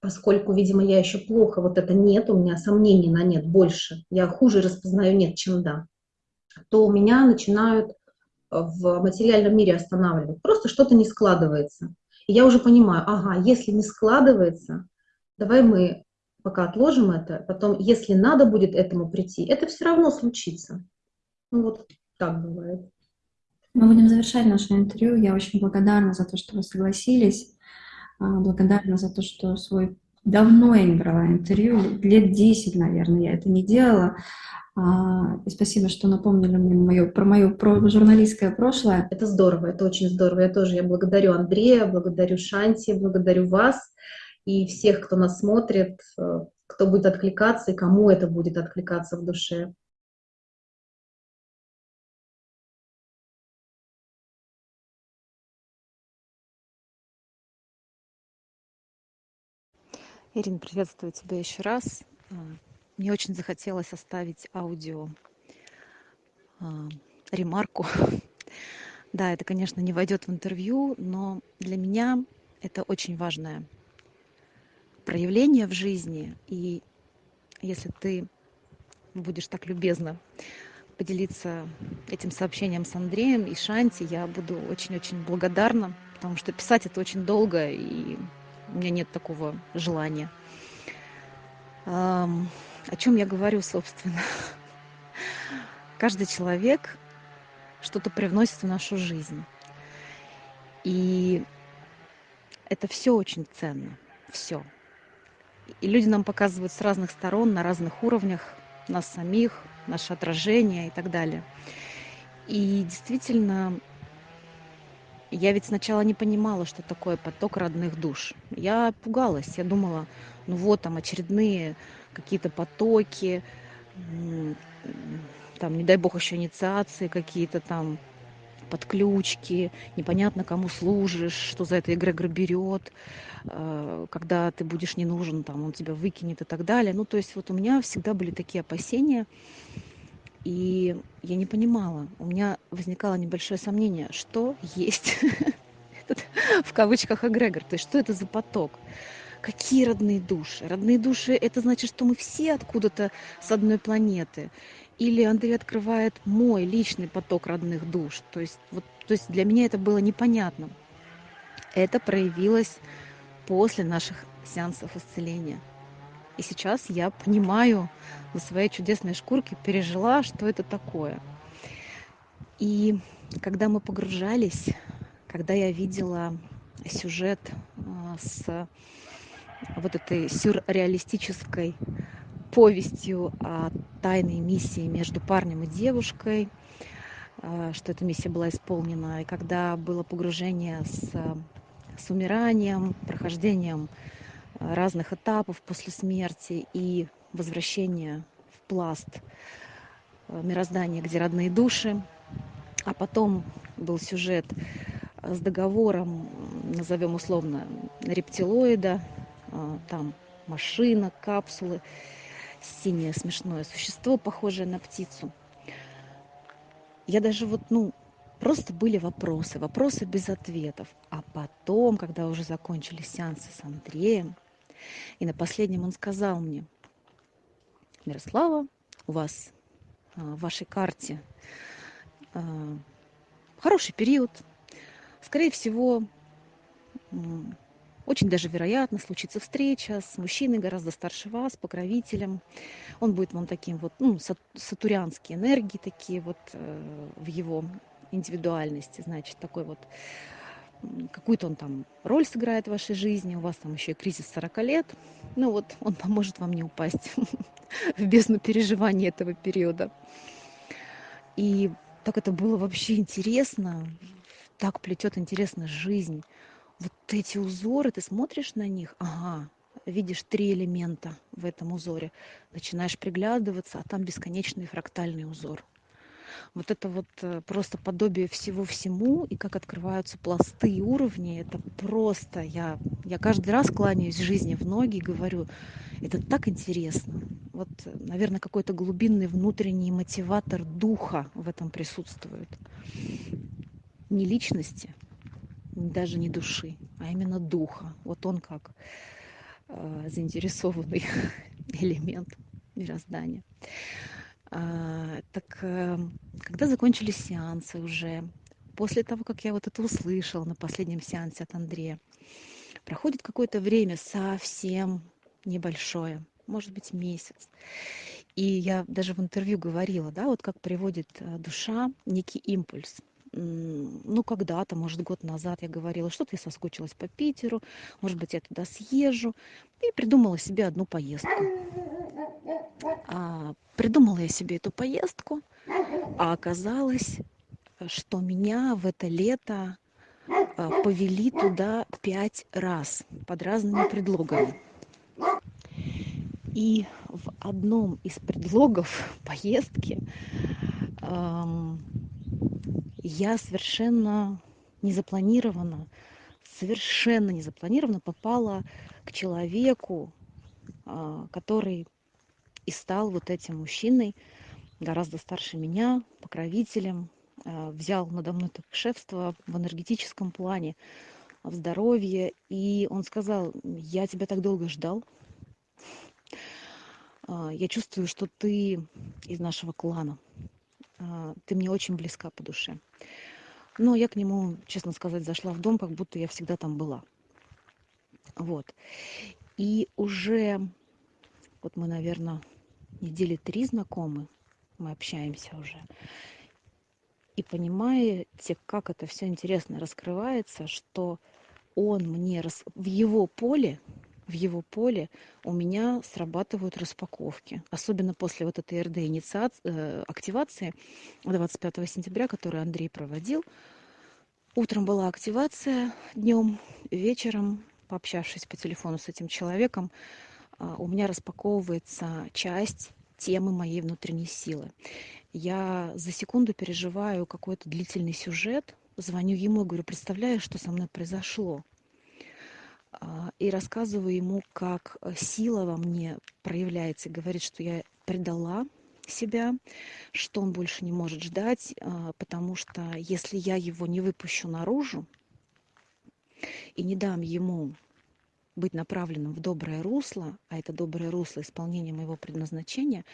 поскольку, видимо, я еще плохо, вот это нет, у меня сомнений на нет больше, я хуже распознаю нет, чем да, то у меня начинают в материальном мире останавливать. Просто что-то не складывается. И я уже понимаю, ага, если не складывается, давай мы пока отложим это, потом, если надо будет этому прийти, это все равно случится. Ну вот так бывает. Мы будем завершать наше интервью. Я очень благодарна за то, что вы согласились. А, благодарна за то, что свой... Давно я не брала интервью, лет 10, наверное, я это не делала. А, и спасибо, что напомнили мне мое, про мое про журналистское прошлое. Это здорово, это очень здорово. Я тоже я благодарю Андрея, благодарю Шанти, благодарю вас и всех, кто нас смотрит, э, кто будет откликаться и кому это будет откликаться в душе. Ирина, приветствую тебя еще раз. А, мне очень захотелось оставить аудио а, ремарку. Да, это, конечно, не войдет в интервью, но для меня это очень важная проявления в жизни. И если ты будешь так любезно поделиться этим сообщением с Андреем и Шанти, я буду очень-очень благодарна, потому что писать это очень долго, и у меня нет такого желания. О чем я говорю, собственно? Каждый человек что-то привносит в нашу жизнь. И это все очень ценно. Все. И люди нам показывают с разных сторон, на разных уровнях, нас самих, наше отражение и так далее. И действительно, я ведь сначала не понимала, что такое поток родных душ. Я пугалась, я думала, ну вот там очередные какие-то потоки, там, не дай бог, еще инициации какие-то там, подключки, непонятно, кому служишь, что за это эгрегор берет, э, когда ты будешь не нужен, там, он тебя выкинет и так далее. Ну, то есть вот у меня всегда были такие опасения, и я не понимала, у меня возникало небольшое сомнение, что есть этот, в кавычках, эгрегор, то есть что это за поток. Какие родные души? Родные души – это значит, что мы все откуда-то с одной планеты. Или Андрей открывает мой личный поток родных душ. То есть, вот, то есть для меня это было непонятно. Это проявилось после наших сеансов исцеления. И сейчас я понимаю на своей чудесной шкурке, пережила, что это такое. И когда мы погружались, когда я видела сюжет а, с вот этой сюрреалистической повестью о тайной миссии между парнем и девушкой, а, что эта миссия была исполнена. И когда было погружение с, с умиранием, прохождением разных этапов после смерти и возвращение в пласт э, мироздания, где родные души. А потом был сюжет с договором, назовем условно, рептилоида, э, там машина, капсулы, синее смешное существо, похожее на птицу. Я даже вот, ну, просто были вопросы, вопросы без ответов. А потом, когда уже закончились сеансы с Андреем, и на последнем он сказал мне, Мирослава, у вас а, в вашей карте а, хороший период. Скорее всего, очень даже вероятно случится встреча с мужчиной гораздо старше вас, покровителем. Он будет вам таким вот, ну, сатурянские энергии такие вот э, в его индивидуальности, значит, такой вот какую-то он там роль сыграет в вашей жизни, у вас там еще и кризис 40 лет, ну вот он поможет вам не упасть в бездну переживания этого периода. И так это было вообще интересно, так плетет интересно жизнь. Вот эти узоры, ты смотришь на них, ага, видишь три элемента в этом узоре, начинаешь приглядываться, а там бесконечный фрактальный узор – вот это вот э, просто подобие всего всему, и как открываются пласты и уровни, это просто, я, я каждый раз кланяюсь жизни в ноги и говорю, это так интересно. Вот, наверное, какой-то глубинный внутренний мотиватор духа в этом присутствует. Не личности, даже не души, а именно духа. Вот он как э, заинтересованный элемент мироздания. А, так эм, когда закончились сеансы уже, после того, как я вот это услышала на последнем сеансе от Андрея, проходит какое-то время совсем небольшое, может быть, месяц. И я даже в интервью говорила, да, вот как приводит э, душа некий импульс. Ну, когда-то, может, год назад я говорила, что-то я соскучилась по Питеру, может быть, я туда съезжу. И придумала себе одну поездку. А, придумала я себе эту поездку, а оказалось, что меня в это лето а, повели туда пять раз под разными предлогами. И в одном из предлогов поездки эм, я совершенно незапланированно, совершенно незапланированно попала к человеку, э, который и стал вот этим мужчиной, гораздо старше меня, покровителем, э, взял надо мной это шефство в энергетическом плане, в здоровье. И он сказал, я тебя так долго ждал. А, я чувствую, что ты из нашего клана. А, ты мне очень близка по душе. Но я к нему, честно сказать, зашла в дом, как будто я всегда там была. Вот. И уже, вот мы, наверное, недели три знакомы, мы общаемся уже. И понимаете, как это все интересно раскрывается, что он мне в его поле, в его поле у меня срабатывают распаковки. Особенно после вот этой РД инициации, э, активации 25 сентября, которую Андрей проводил. Утром была активация, днем, вечером, пообщавшись по телефону с этим человеком, а, у меня распаковывается часть темы моей внутренней силы. Я за секунду переживаю какой-то длительный сюжет, звоню ему и говорю, представляешь, что со мной произошло? А, и рассказываю ему, как э, сила во мне проявляется, говорит, что я предала себя, что он больше не может ждать, а, потому что если я его не выпущу наружу и не дам ему быть направленным в доброе русло, а это доброе русло исполнения моего предназначения,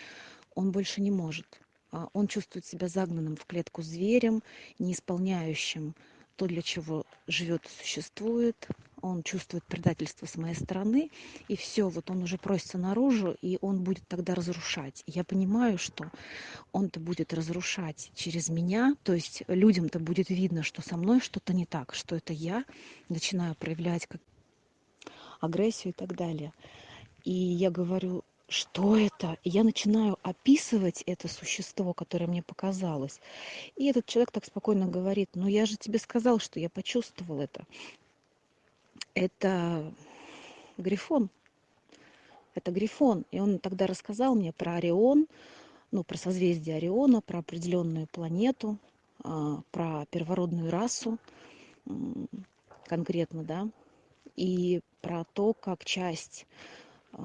он больше не может. А, он чувствует себя загнанным в клетку зверем, не исполняющим то, для чего живет и существует, он чувствует предательство с моей стороны, и все, вот он уже просится наружу, и он будет тогда разрушать. Я понимаю, что он-то будет разрушать через меня, то есть людям-то будет видно, что со мной что-то не так, что это я начинаю проявлять как агрессию и так далее. И я говорю, что это? Я начинаю описывать это существо, которое мне показалось. И этот человек так спокойно говорит, ну я же тебе сказал, что я почувствовал это это грифон. Это грифон. И он тогда рассказал мне про Орион, ну, про созвездие Ориона, про определенную планету, а, про первородную расу конкретно, да, и про то, как часть а,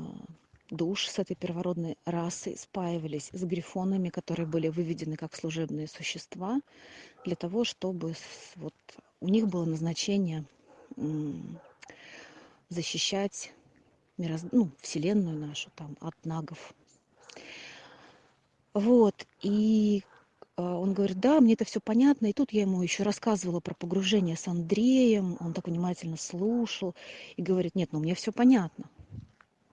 душ с этой первородной расы спаивались с грифонами, которые были выведены как служебные существа, для того, чтобы вот у них было назначение защищать мироз... ну, Вселенную нашу там от нагов. Вот, и а, он говорит, да, мне это все понятно. И тут я ему еще рассказывала про погружение с Андреем. Он так внимательно слушал и говорит, нет, ну мне все понятно.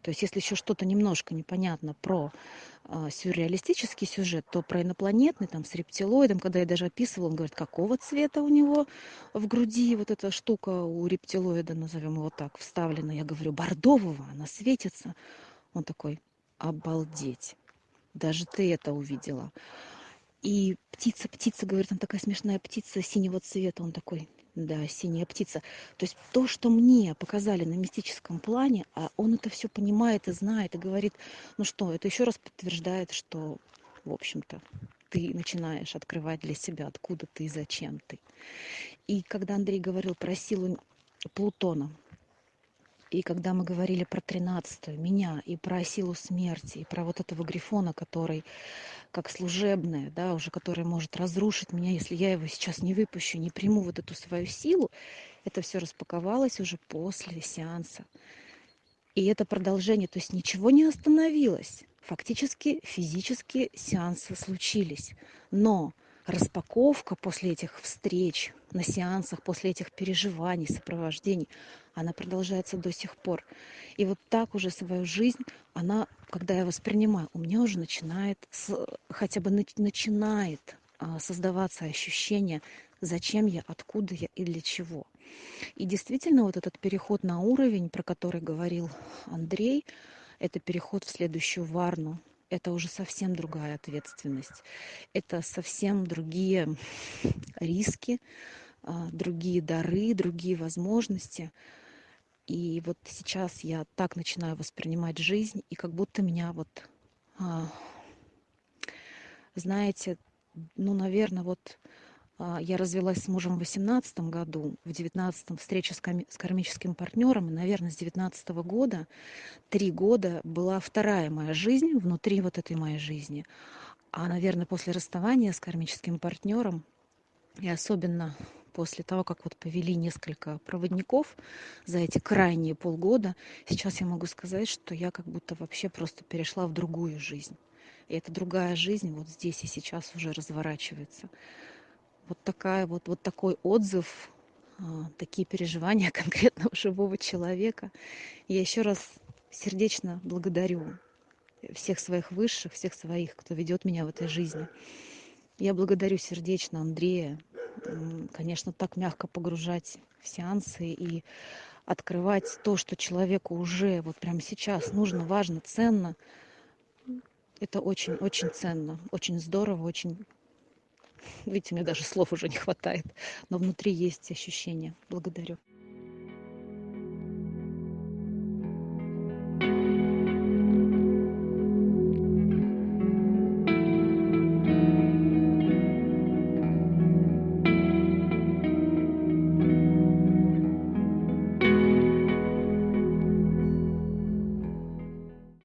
То есть если еще что-то немножко непонятно про э, сюрреалистический сюжет, то про инопланетный, там, с рептилоидом, когда я даже описывала, он говорит, какого цвета у него в груди вот эта штука у рептилоида, назовем его так, вставлена. Я говорю, бордового, она светится. Он такой, обалдеть, даже ты это увидела. И птица, птица, говорит, она такая смешная птица синего цвета. Он такой, да, синяя птица. То есть то, что мне показали на мистическом плане, а он это все понимает и знает, и говорит, ну что, это еще раз подтверждает, что, в общем-то, ты начинаешь открывать для себя, откуда ты и зачем ты. И когда Андрей говорил про силу Плутона, и когда мы говорили про тринадцатую, меня, и про силу смерти, и про вот этого грифона, который как служебное, да, уже который может разрушить меня, если я его сейчас не выпущу, не приму вот эту свою силу, это все распаковалось уже после сеанса. И это продолжение, то есть ничего не остановилось. Фактически физически сеансы случились. Но распаковка после этих встреч, на сеансах, после этих переживаний, сопровождений, она продолжается до сих пор. И вот так уже свою жизнь, она, когда я воспринимаю, у меня уже начинает, хотя бы начинает а, создаваться ощущение, зачем я, откуда я и для чего. И действительно, вот этот переход на уровень, про который говорил Андрей, это переход в следующую варну. Это уже совсем другая ответственность. Это совсем другие риски, а, другие дары, другие возможности. И вот сейчас я так начинаю воспринимать жизнь, и как будто меня вот, а, знаете, ну, наверное, вот я развелась с мужем в 18 году, в 19 встреча с, коми- с кармическим партнером, и, наверное, с 19 года, три года была вторая моя жизнь внутри вот этой моей жизни. А, наверное, после расставания с кармическим партнером, и особенно после того, как вот повели несколько проводников за эти крайние полгода, сейчас я могу сказать, что я как будто вообще просто перешла в другую жизнь. И эта другая жизнь вот здесь и сейчас уже разворачивается. Вот, такая вот, вот такой отзыв, а, такие переживания конкретного живого человека. Я еще раз сердечно благодарю всех своих высших, всех своих, кто ведет меня в этой жизни. Я благодарю сердечно Андрея, конечно, так мягко погружать в сеансы и открывать то, что человеку уже вот прямо сейчас нужно, важно, ценно. Это очень-очень ценно, очень здорово, очень Видите, мне даже слов уже не хватает, но внутри есть ощущение. Благодарю.